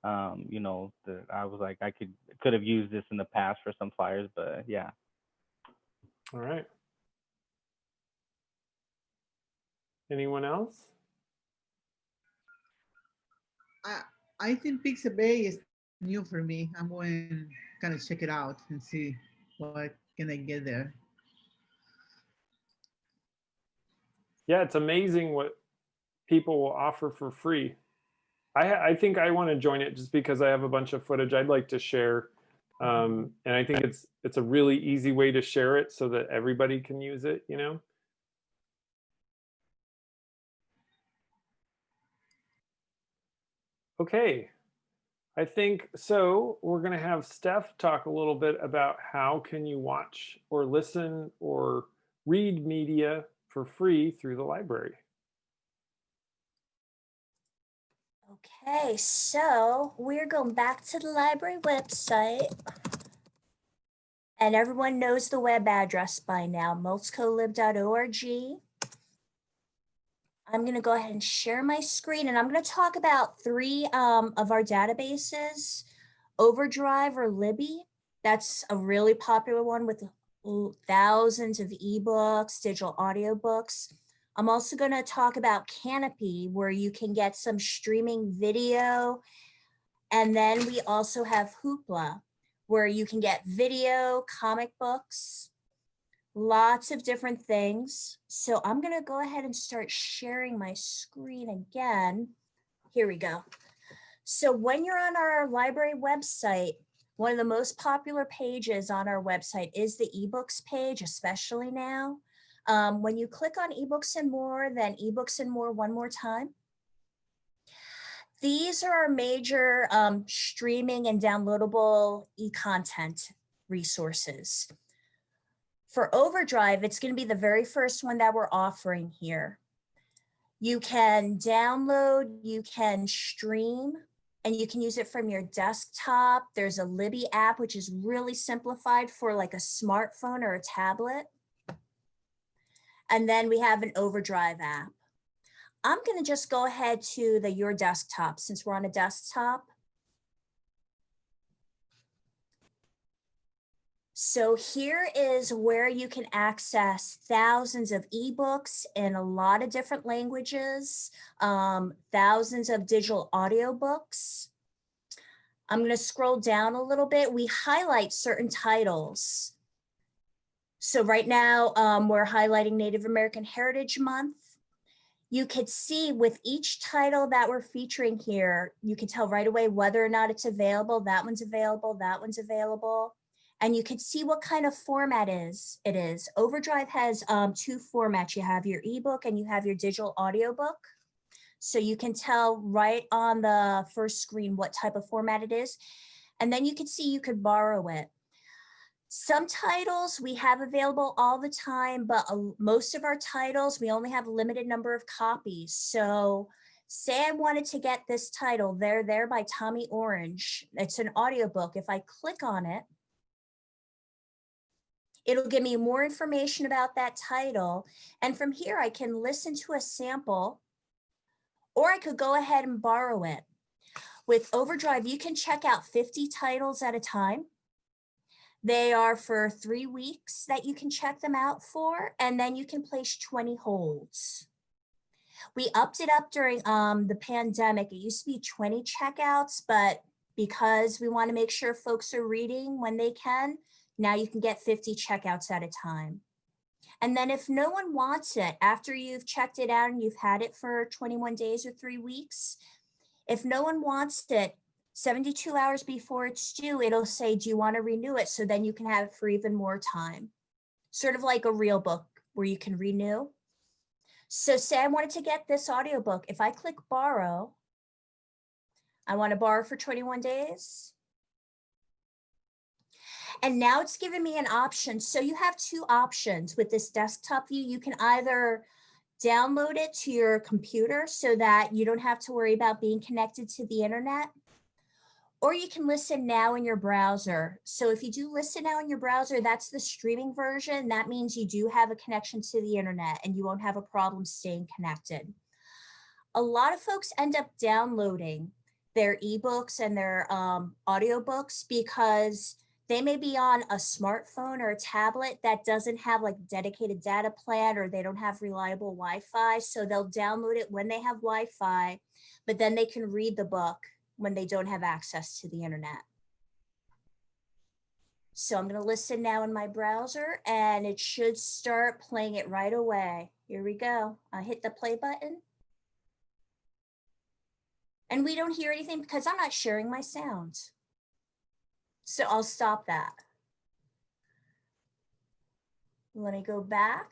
Um, you know, that I was like, I could, could have used this in the past for some flyers, but yeah. All right. Anyone else? I, I think Pixabay is new for me. I'm going to kind of check it out and see what can I get there. Yeah, it's amazing what people will offer for free. I, I think I want to join it just because I have a bunch of footage I'd like to share. Um, and I think it's it's a really easy way to share it so that everybody can use it, you know? Okay, I think so. We're going to have Steph talk a little bit about how can you watch or listen or read media for free through the library. Okay, so we're going back to the library website. And everyone knows the web address by now, multcolib.org. I'm going to go ahead and share my screen and I'm going to talk about three um, of our databases, Overdrive or Libby. That's a really popular one with thousands of ebooks, digital audiobooks. I'm also going to talk about Kanopy, where you can get some streaming video. And then we also have Hoopla, where you can get video, comic books, lots of different things. So I'm going to go ahead and start sharing my screen again. Here we go. So when you're on our library website, one of the most popular pages on our website is the ebooks page, especially now. Um, when you click on ebooks and more, then ebooks and more one more time. These are our major um, streaming and downloadable e-content resources. For Overdrive, it's going to be the very first one that we're offering here. You can download, you can stream, and you can use it from your desktop. There's a Libby app, which is really simplified for like a smartphone or a tablet. And then we have an Overdrive app. I'm going to just go ahead to the Your Desktop since we're on a desktop. So here is where you can access thousands of ebooks in a lot of different languages, um, thousands of digital audiobooks. I'm going to scroll down a little bit. We highlight certain titles. So right now um, we're highlighting Native American Heritage Month. You could see with each title that we're featuring here, you can tell right away whether or not it's available. That one's available, that one's available and you can see what kind of format is it is. Overdrive has um, two formats. You have your ebook and you have your digital audiobook. So you can tell right on the first screen what type of format it is. And then you can see you could borrow it. Some titles we have available all the time, but most of our titles, we only have a limited number of copies. So say I wanted to get this title, There There by Tommy Orange. It's an audiobook. If I click on it, It'll give me more information about that title. And from here, I can listen to a sample or I could go ahead and borrow it. With Overdrive, you can check out 50 titles at a time. They are for three weeks that you can check them out for, and then you can place 20 holds. We upped it up during um, the pandemic. It used to be 20 checkouts, but because we want to make sure folks are reading when they can, now you can get 50 checkouts at a time. And then if no one wants it after you've checked it out and you've had it for 21 days or three weeks, if no one wants it 72 hours before it's due, it'll say, do you want to renew it? So then you can have it for even more time. Sort of like a real book where you can renew. So say I wanted to get this audiobook. If I click borrow, I want to borrow for 21 days. And now it's giving me an option. So you have two options with this desktop view. You can either download it to your computer so that you don't have to worry about being connected to the internet. Or you can listen now in your browser. So if you do listen now in your browser, that's the streaming version. That means you do have a connection to the internet and you won't have a problem staying connected. A lot of folks end up downloading their ebooks and their um, audiobooks because they may be on a smartphone or a tablet that doesn't have like dedicated data plan or they don't have reliable Wi-Fi. So they'll download it when they have Wi-Fi, but then they can read the book when they don't have access to the internet. So I'm going to listen now in my browser and it should start playing it right away. Here we go. I hit the play button. And we don't hear anything because I'm not sharing my sounds. So I'll stop that. Let me go back.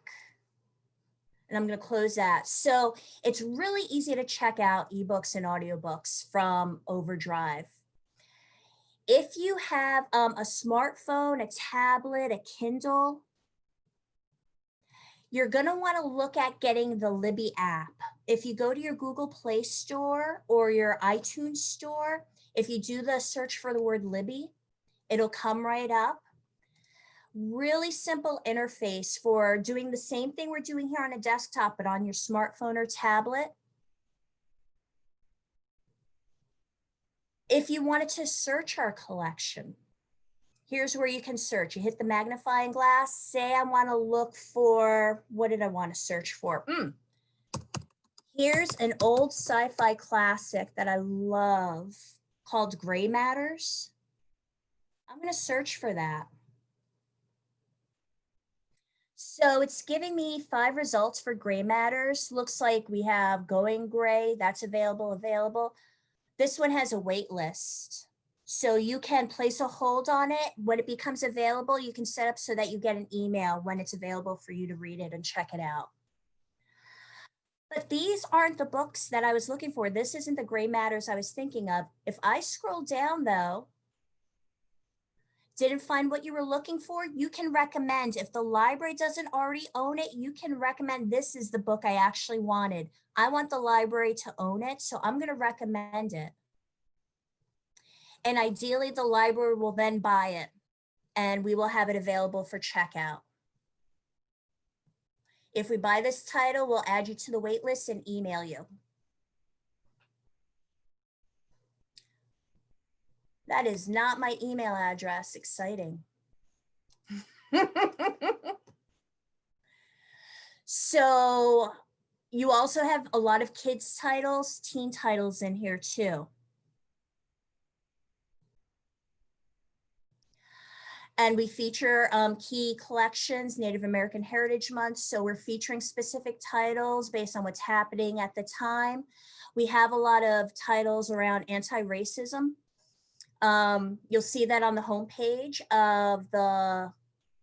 And I'm going to close that. So it's really easy to check out ebooks and audiobooks from Overdrive. If you have um, a smartphone, a tablet, a Kindle, you're going to want to look at getting the Libby app. If you go to your Google Play Store or your iTunes Store, if you do the search for the word Libby, it'll come right up. Really simple interface for doing the same thing we're doing here on a desktop, but on your smartphone or tablet. If you wanted to search our collection, here's where you can search. You hit the magnifying glass, say I want to look for, what did I want to search for? Mm. Here's an old sci-fi classic that I love called Gray Matters. I'm going to search for that. So it's giving me five results for gray matters. Looks like we have going gray, that's available, available. This one has a wait list. So you can place a hold on it. When it becomes available, you can set up so that you get an email when it's available for you to read it and check it out. But these aren't the books that I was looking for. This isn't the gray matters I was thinking of. If I scroll down though, didn't find what you were looking for, you can recommend, if the library doesn't already own it, you can recommend this is the book I actually wanted. I want the library to own it, so I'm gonna recommend it. And ideally the library will then buy it and we will have it available for checkout. If we buy this title, we'll add you to the waitlist and email you. That is not my email address. Exciting. [LAUGHS] so you also have a lot of kids titles, teen titles in here too. And we feature um, key collections, Native American Heritage Month. So we're featuring specific titles based on what's happening at the time. We have a lot of titles around anti-racism. Um, you'll see that on the homepage of the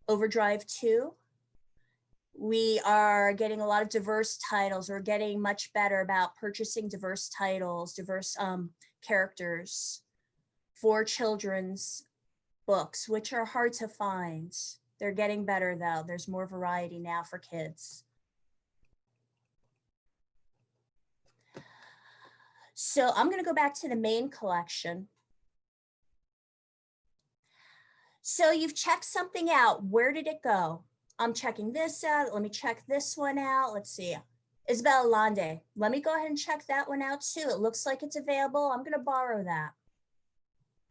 Overdrive 2. We are getting a lot of diverse titles. We're getting much better about purchasing diverse titles, diverse um, characters for children's books, which are hard to find. They're getting better though. There's more variety now for kids. So I'm gonna go back to the main collection. So you've checked something out. Where did it go? I'm checking this out. Let me check this one out. Let's see. Isabel Allende. Let me go ahead and check that one out too. It looks like it's available. I'm going to borrow that.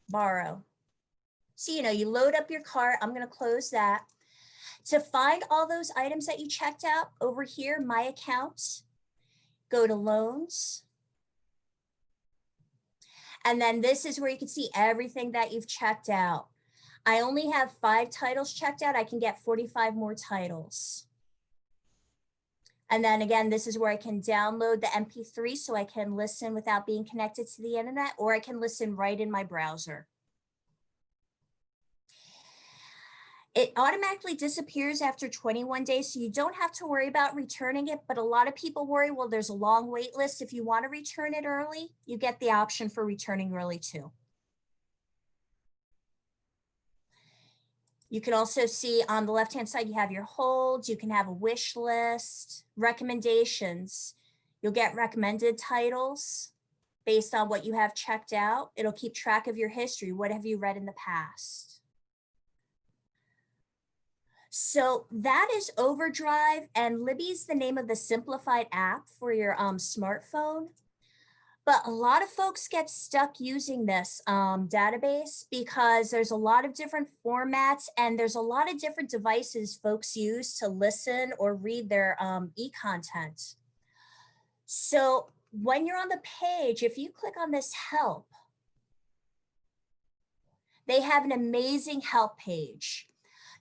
Borrow. So, you know, you load up your cart. I'm going to close that. To find all those items that you checked out over here, my accounts, go to loans. And then this is where you can see everything that you've checked out. I only have five titles checked out. I can get 45 more titles. And then again, this is where I can download the MP3 so I can listen without being connected to the internet, or I can listen right in my browser. It automatically disappears after 21 days, so you don't have to worry about returning it. But a lot of people worry, well, there's a long wait list. If you want to return it early, you get the option for returning early too. You can also see on the left-hand side, you have your holds, you can have a wish list, recommendations. You'll get recommended titles based on what you have checked out. It'll keep track of your history. What have you read in the past? So that is Overdrive and Libby's the name of the simplified app for your um, smartphone. But a lot of folks get stuck using this um, database because there's a lot of different formats and there's a lot of different devices folks use to listen or read their um, e-content. So when you're on the page, if you click on this help, they have an amazing help page.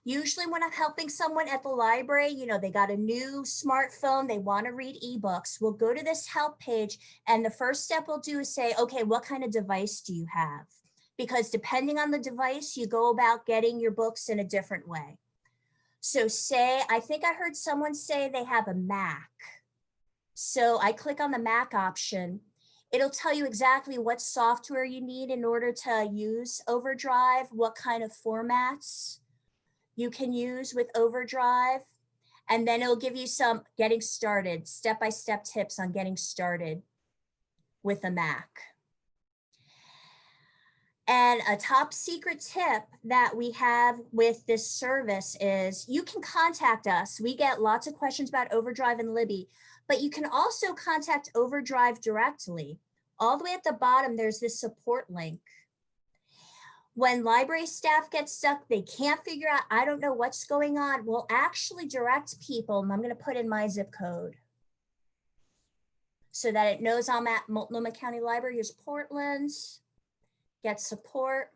Usually when I'm helping someone at the library, you know, they got a new smartphone, they want to read ebooks. We'll go to this help page and the first step we'll do is say, okay, what kind of device do you have? Because depending on the device, you go about getting your books in a different way. So say, I think I heard someone say they have a Mac. So I click on the Mac option. It'll tell you exactly what software you need in order to use Overdrive, what kind of formats you can use with Overdrive. And then it'll give you some getting started, step-by-step tips on getting started with a Mac. And a top secret tip that we have with this service is you can contact us. We get lots of questions about Overdrive and Libby, but you can also contact Overdrive directly. All the way at the bottom, there's this support link when library staff get stuck, they can't figure out, I don't know what's going on, we'll actually direct people, and I'm gonna put in my zip code so that it knows I'm at Multnomah County Library, here's Portland, get support.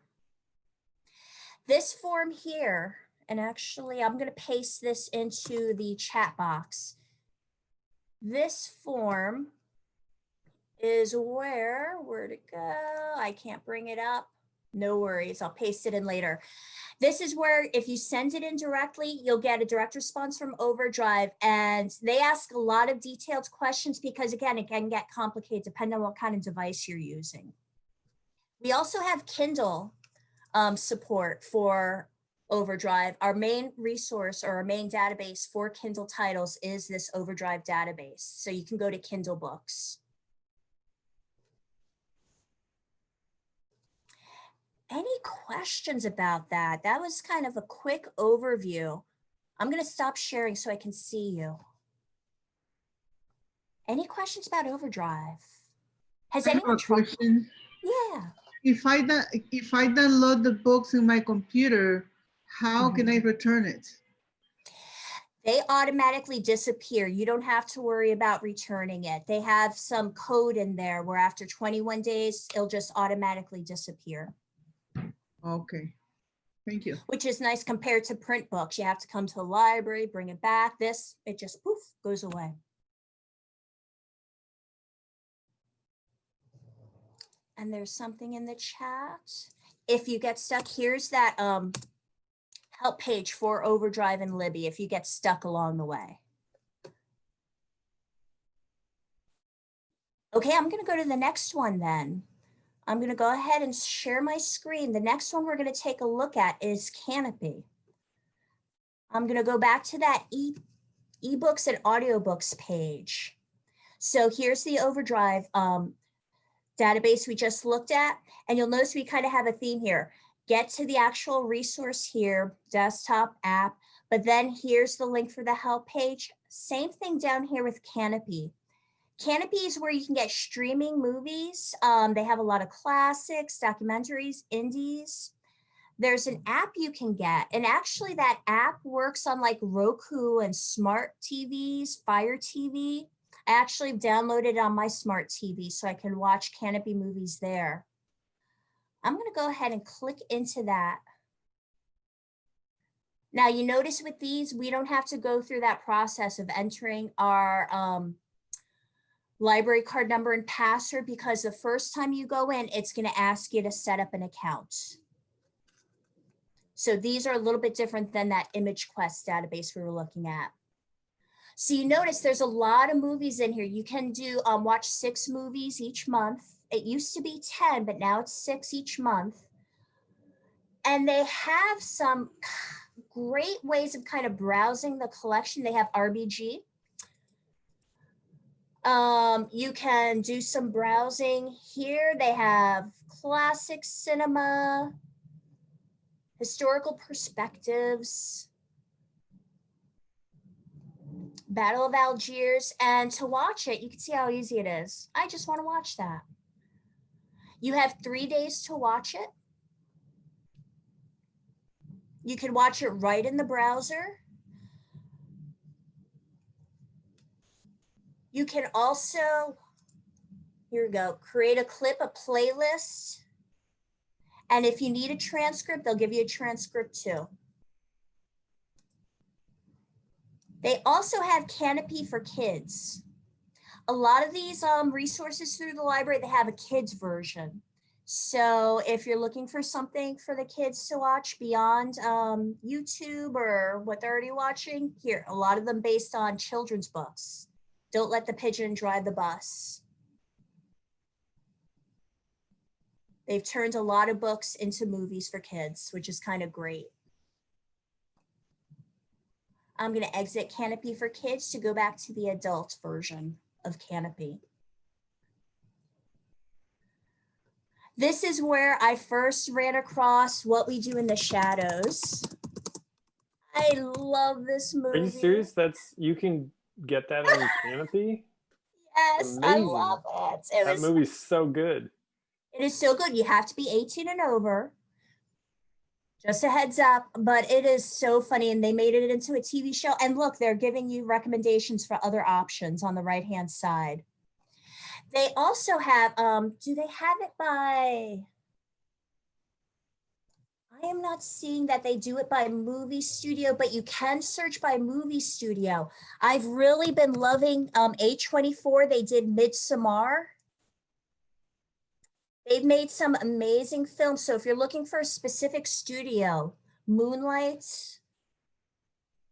This form here, and actually I'm gonna paste this into the chat box. This form is where, where'd it go? I can't bring it up. No worries, I'll paste it in later. This is where if you send it in directly, you'll get a direct response from Overdrive and they ask a lot of detailed questions because again, it can get complicated depending on what kind of device you're using. We also have Kindle um, support for Overdrive. Our main resource or our main database for Kindle titles is this Overdrive database. So you can go to Kindle books. Any questions about that? That was kind of a quick overview. I'm going to stop sharing so I can see you. Any questions about Overdrive? Has I anyone tried? question. Yeah. If I, if I download the books in my computer, how mm-hmm. can I return it? They automatically disappear. You don't have to worry about returning it. They have some code in there where after 21 days, it'll just automatically disappear, Okay, thank you. which is nice compared to print books. You have to come to the library, bring it back. This, it just poof, goes away. And there's something in the chat. If you get stuck, here's that um help page for Overdrive and Libby if you get stuck along the way. Okay, I'm gonna go to the next one then. I'm gonna go ahead and share my screen. The next one we're gonna take a look at is Kanopy. I'm gonna go back to that e ebooks and audiobooks page. So here's the Overdrive um, database we just looked at, and you'll notice we kind of have a theme here. Get to the actual resource here, desktop app, but then here's the link for the help page. Same thing down here with Kanopy. Kanopy is where you can get streaming movies. Um, they have a lot of classics, documentaries, indies. There's an app you can get, and actually that app works on like Roku and smart TVs, Fire TV. I actually downloaded it on my smart TV so I can watch Kanopy movies there. I'm going to go ahead and click into that. Now you notice with these, we don't have to go through that process of entering our um, library card number and password because the first time you go in, it's going to ask you to set up an account. So these are a little bit different than that image quest database we were looking at. So you notice there's a lot of movies in here. You can do um, watch six movies each month. It used to be 10, but now it's six each month. And they have some great ways of kind of browsing the collection. They have RBG. Um, you can do some browsing here. They have classic cinema, historical perspectives, Battle of Algiers, and to watch it, you can see how easy it is. I just want to watch that. You have three days to watch it. You can watch it right in the browser. You can also, here we go, create a clip, a playlist. And if you need a transcript, they'll give you a transcript too. They also have Kanopy for Kids. A lot of these um, resources through the library, they have a kids version. So if you're looking for something for the kids to watch beyond um, YouTube or what they're already watching, here, a lot of them based on children's books. Don't let the pigeon drive the bus. They've turned a lot of books into movies for kids, which is kind of great. I'm going to exit Kanopy for Kids to go back to the adult version of Kanopy. This is where I first ran across What We Do in the Shadows. I love this movie. Are you serious? That's you can get that on Kanopy. [LAUGHS] Yes, I love it. It That was movie's so good. It is so good. You have to be 18 and over. Just a heads up, but it is so funny and they made it into a TV show. And look, they're giving you recommendations for other options on the right hand side. They also have, um, do they have it by? I am not seeing that they do it by movie studio, but you can search by movie studio. I've really been loving um, A24. They did Midsommar. They've made some amazing films. So if you're looking for a specific studio, Moonlight,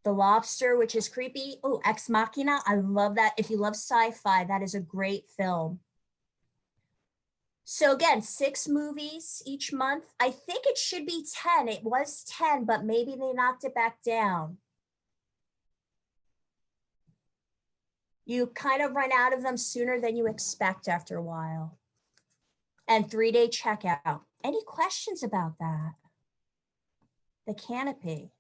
The Lobster, which is creepy. Oh, Ex Machina. I love that. If you love sci-fi, that is a great film. So again, six movies each month. I think it should be 10. It was 10, but maybe they knocked it back down. You kind of run out of them sooner than you expect after a while and three day checkout. Any questions about that? The Kanopy.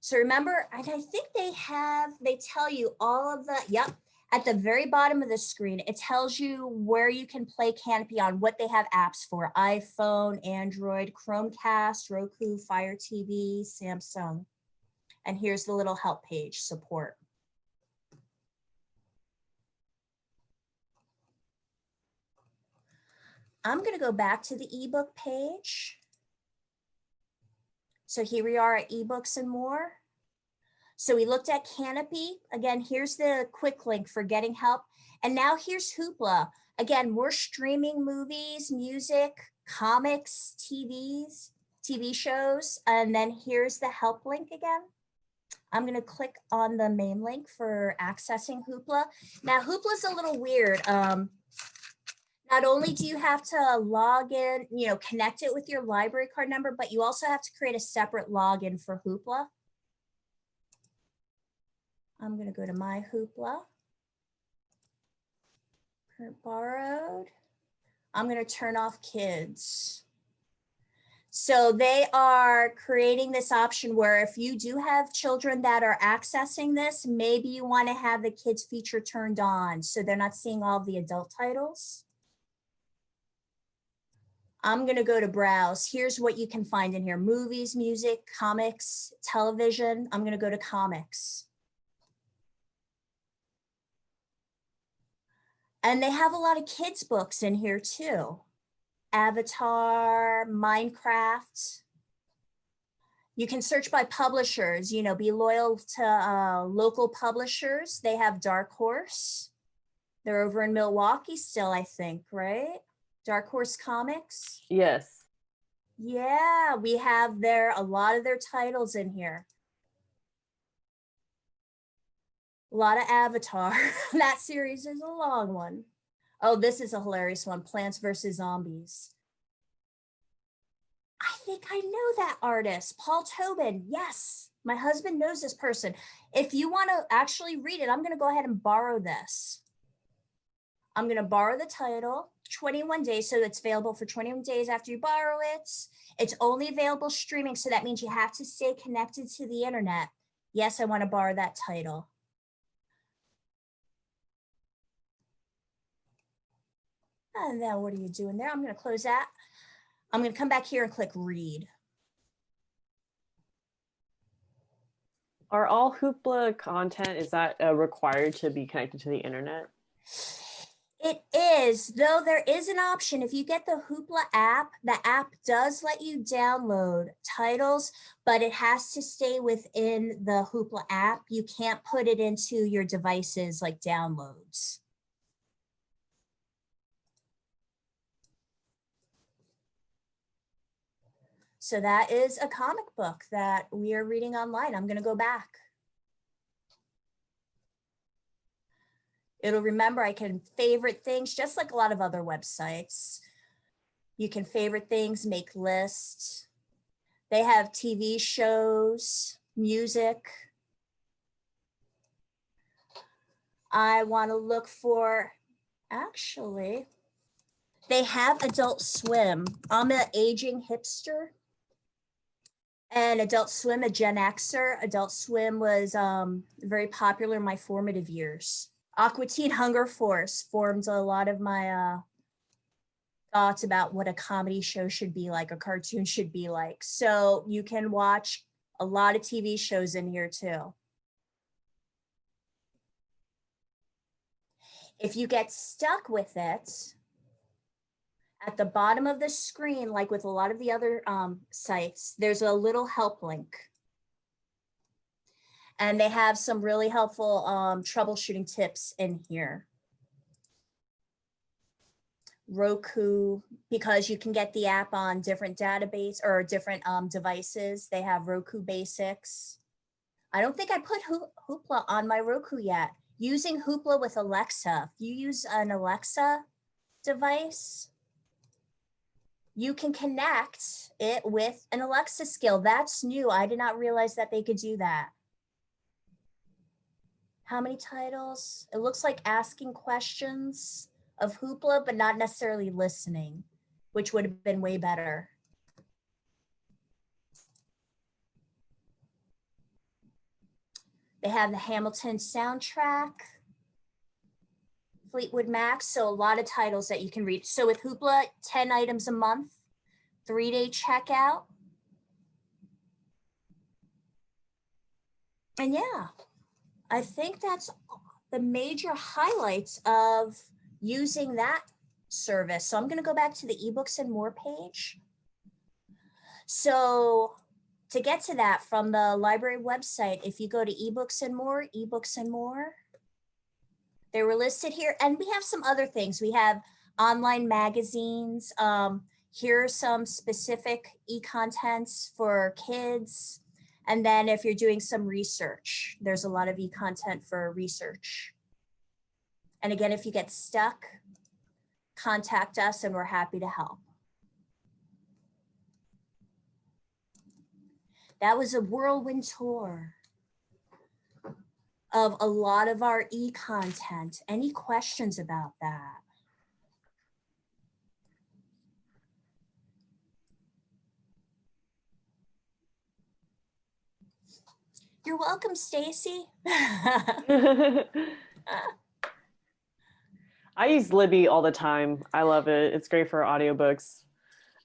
So remember, I think they have, they tell you all of the, yep, at the very bottom of the screen, it tells you where you can play Kanopy on what they have apps for, iPhone, Android, Chromecast, Roku, Fire TV, Samsung. And here's the little help page, support. I'm going to go back to the ebook page. So here we are at ebooks and more. So we looked at Kanopy. Again, here's the quick link for getting help. And now here's Hoopla. Again, we're streaming movies, music, comics, TVs, TV shows. And then here's the help link again. I'm going to click on the main link for accessing Hoopla. Now, Hoopla's a little weird. Um, not only do you have to log in, you know, connect it with your library card number, but you also have to create a separate login for Hoopla. I'm going to go to my Hoopla. Borrowed. I'm going to turn off kids. So they are creating this option where if you do have children that are accessing this, maybe you want to have the kids feature turned on so they're not seeing all the adult titles. I'm going to go to browse. Here's what you can find in here. Movies, music, comics, television. I'm going to go to comics. And they have a lot of kids books in here too. Avatar, Minecraft. You can search by publishers, you know, be loyal to uh, local publishers. They have Dark Horse. They're over in Milwaukie still, I think, right? Dark Horse Comics. Yes. Yeah, we have their, a lot of their titles in here. A lot of Avatar. [LAUGHS] that series is a long one. Oh, this is a hilarious one, Plants vs. Zombies. I think I know that artist, Paul Tobin. Yes, my husband knows this person. If you want to actually read it, I'm going to go ahead and borrow this. I'm going to borrow the title, 21 days, so it's available for 21 days after you borrow it. It's only available streaming, so that means you have to stay connected to the internet. Yes, I want to borrow that title. And then what are you doing there? I'm going to close that. I'm going to come back here and click read. Are all Hoopla content, is that uh, required to be connected to the internet? It is, though there is an option. If you get the Hoopla app, the app does let you download titles, but it has to stay within the Hoopla app. You can't put it into your devices like downloads. So that is a comic book that we are reading online. I'm going to go back. It'll remember I can favorite things just like a lot of other websites. You can favorite things, make lists. They have TV shows, music. I want to look for, actually, they have Adult Swim. I'm an aging hipster. And Adult Swim, a Gen Xer. Adult Swim was um, very popular in my formative years. Aqua Teen Hunger Force formed a lot of my uh, thoughts about what a comedy show should be like, a cartoon should be like. So you can watch a lot of TV shows in here too. If you get stuck with it, at the bottom of the screen, like with a lot of the other um, sites, there's a little help link. And they have some really helpful um, troubleshooting tips in here. Roku, because you can get the app on different database or different um, devices. They have Roku Basics. I don't think I put Hoopla on my Roku yet. Using Hoopla with Alexa. If you use an Alexa device, you can connect it with an Alexa skill. That's new. I did not realize that they could do that. How many titles? It looks like asking questions of Hoopla, but not necessarily listening, which would have been way better. They have the Hamilton soundtrack. Fleetwood Mac, so a lot of titles that you can read. So with Hoopla, 10 items a month, three day checkout. And yeah, I think that's the major highlights of using that service. So I'm gonna go back to the ebooks and more page. So to get to that from the library website, if you go to ebooks and more, ebooks and more, they were listed here and we have some other things. We have online magazines. Um, here are some specific e-contents for kids. And then if you're doing some research, there's a lot of e-content for research. And again, if you get stuck, contact us and we're happy to help. That was a whirlwind tour of a lot of our e-content. Any questions about that? You're welcome, Stacy. [LAUGHS] I use Libby all the time. I love it. It's great for audiobooks.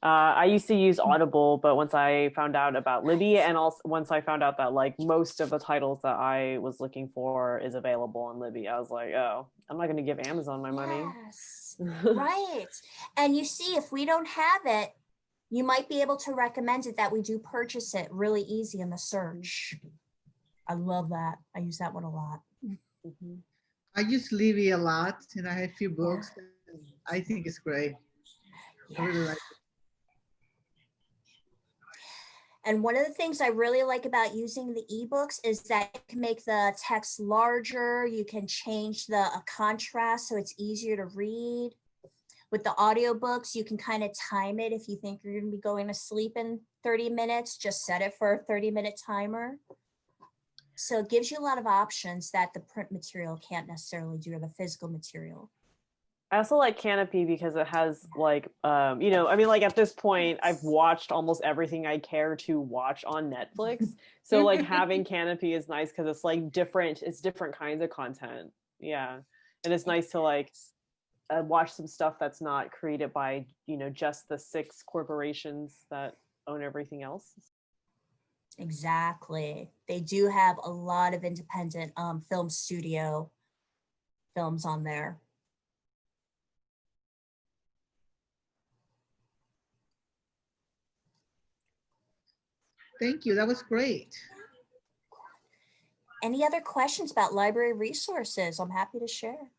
Uh, I used to use Audible, but once I found out about Libby and also once I found out that like most of the titles that I was looking for is available on Libby, I was like, oh, I'm not going to give Amazon my money. Yes, [LAUGHS] right. And you see, if we don't have it, you might be able to recommend it that we do purchase it really easy in the search. I love that. I use that one a lot. Mhm. I use Libby a lot and I have a few books. I think it's great. I really like it. And one of the things I really like about using the ebooks is that you can make the text larger. You can change the contrast so it's easier to read. With the audiobooks, you can kind of time it. If you think you're going to be going to sleep in 30 minutes, just set it for a 30 minute timer. So it gives you a lot of options that the print material can't necessarily do or the physical material. I also like Kanopy because it has like um you know I mean like at this point I've watched almost everything I care to watch on Netflix. [LAUGHS] So like having Kanopy is nice because it's like different it's different kinds of content. Yeah. And it's nice to like uh, watch some stuff that's not created by you know just the six corporations that own everything else. Exactly. They do have a lot of independent um, film studio films on there. Thank you. That was great. Any other questions about library resources? I'm happy to share.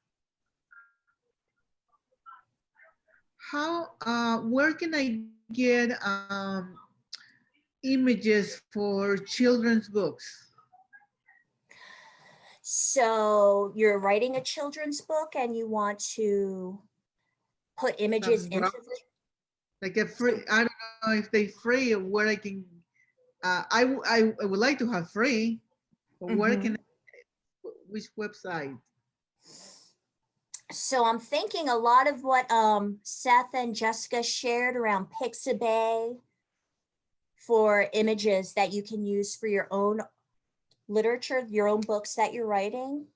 How, uh, where can I get, um, images for children's books? So you're writing a children's book and you want to put images into the Like a free, I don't know if they free or where I can, uh, I, w- I, I would like to have free. but Where Mhm. can, I- which website? So I'm thinking a lot of what um, Seth and Jessica shared around Pixabay for images that you can use for your own literature, your own books that you're writing.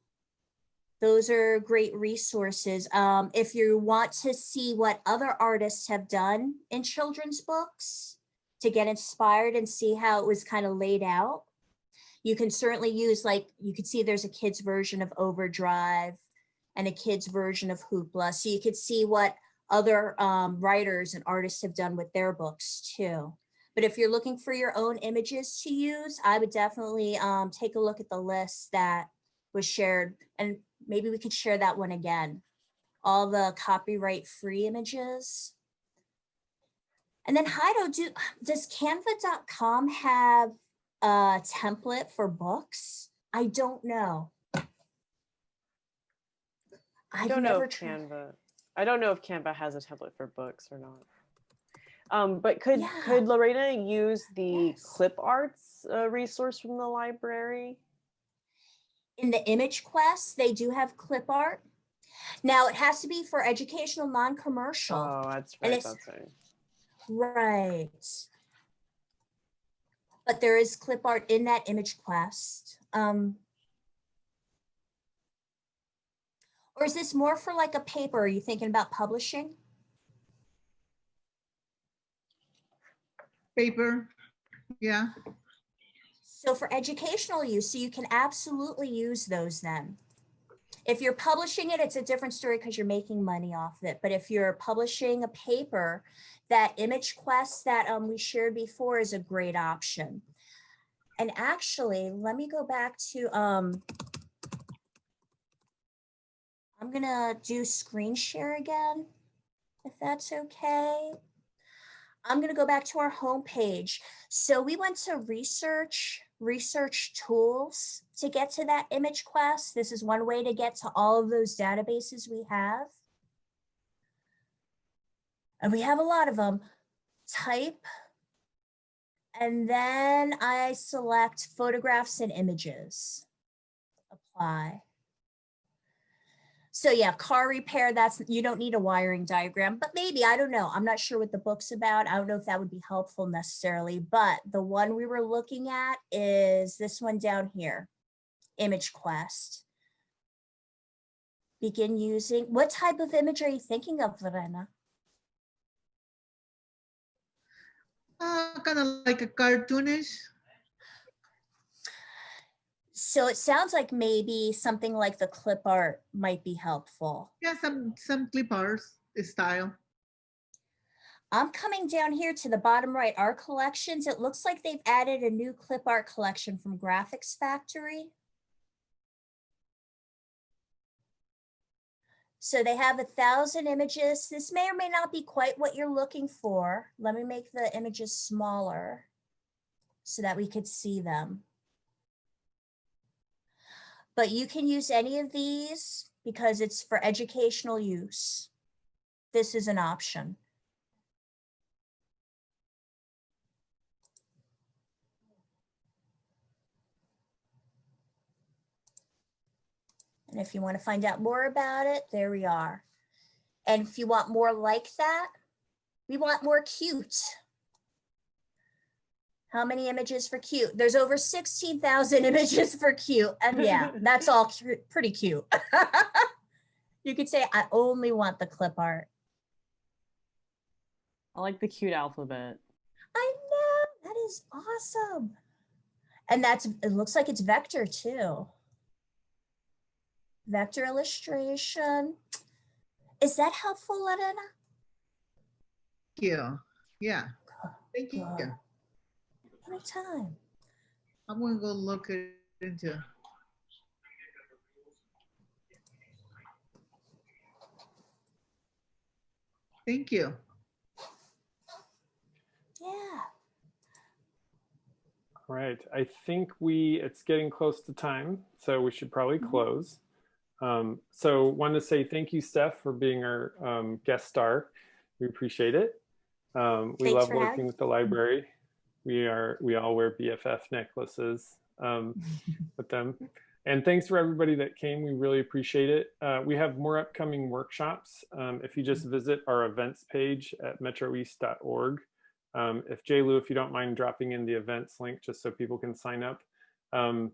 Those are great resources. Um, if you want to see what other artists have done in children's books to get inspired and see how it was kind of laid out, you can certainly use like, you could see there's a kid's version of Overdrive and a kid's version of Hoopla. So you could see what other um, writers and artists have done with their books too. But if you're looking for your own images to use, I would definitely um, take a look at the list that was shared and maybe we could share that one again. All the copyright free images. And then Hido, do, does canva.com have a template for books? I don't know. I don't know if Canva. I don't know if Canva has a template for books or not. Um, but could Yeah. could Lorena use the Yes. clip arts uh, resource from the library? in the image quest, they do have clip art. Now it has to be for educational, non-commercial. Oh, that's And right. it's- That's right. Right. But there is clip art in that image quest. Um, or is this more for like a paper? Are you thinking about publishing? Paper? Yeah, So for educational use, so you can absolutely use those then. If you're publishing it, it's a different story because you're making money off of it. But if you're publishing a paper, that image quest that um, we shared before is a great option. And actually, let me go back to, um, I'm gonna do screen share again, if that's okay. I'm gonna go back to our homepage. So we went to research, research tools to get to that image quest. This is one way to get to all of those databases we have. And we have a lot of them. Type. And then I select photographs and images. Apply. So yeah, car repair, that's, you don't need a wiring diagram, but maybe, I don't know. I'm not sure what the book's about. I don't know if that would be helpful necessarily, but the one we were looking at is this one down here, Image Quest. Begin using, what type of image are you thinking of, Lorena? uh, kind of like a cartoonish. So it sounds like maybe something like the clip art might be helpful. Yeah, some, some clip arts style. I'm coming down here to the bottom right, our collections. It looks like they've added a new clip art collection from Graphics Factory. So they have a thousand images. This may or may not be quite what you're looking for. Let me make the images smaller. so that we could see them. But you can use any of these because it's for educational use. This is an option. And if you want to find out more about it, there we are. And if you want more like that, we want more cute. How many images for cute? There's over 16,000 [LAUGHS] images for cute. And yeah, [LAUGHS] that's all cu- pretty cute. [LAUGHS] you could say, I only want the clip art. I like the cute alphabet. I know, that is awesome. And that's, it looks like it's vector too. Vector illustration. Is that helpful, Lorena? Thank you. Yeah. Thank you. Good. Anytime. I'm gonna go look it into. Thank you. Yeah. All right, I think we, it's getting close to time, so we should probably Mhm. close. Um, so want to say thank you, Steph, for being our um, guest star. We appreciate it. Um, we Thanks love working with the library. We are, we all wear BFF necklaces um, [LAUGHS] with them. And thanks for everybody that came. We really appreciate it. Uh, we have more upcoming workshops. Um, if you just visit our events page at metroeast.org, um, if Jay Lou, if you don't mind dropping in the events link just so people can sign up. Um,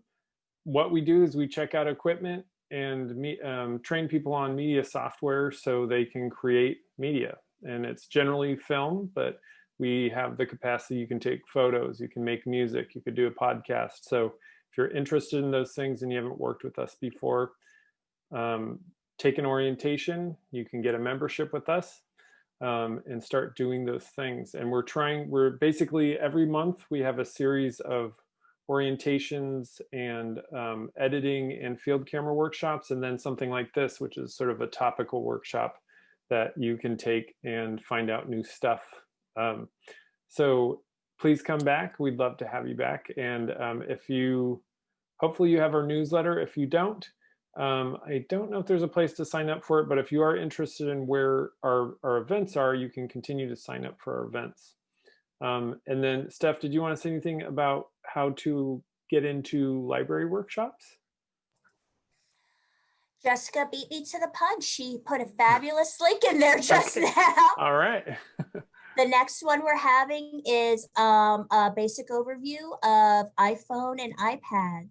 what we do is we check out equipment and me, um, train people on media software so they can create media. And it's generally film, but we have the capacity, you can take photos, you can make music, you could do a podcast. So if you're interested in those things and you haven't worked with us before, um, take an orientation, you can get a membership with us um, and start doing those things. And we're trying, we're basically every month we have a series of orientations and um, editing and field camera workshops, and then something like this, which is sort of a topical workshop that you can take and find out new stuff. Um, so please come back. We'd love to have you back. And um, if you, hopefully you have our newsletter. If you don't, um, I don't know if there's a place to sign up for it, but if you are interested in where our, our events are, you can continue to sign up for our events. Um, and then Steph, did you want to say anything about how to get into library workshops? Jessica beat me to the punch. She put a fabulous link in there [LAUGHS] just now. All right. [LAUGHS] The next one we're having is um, a basic overview of iPhone and iPads.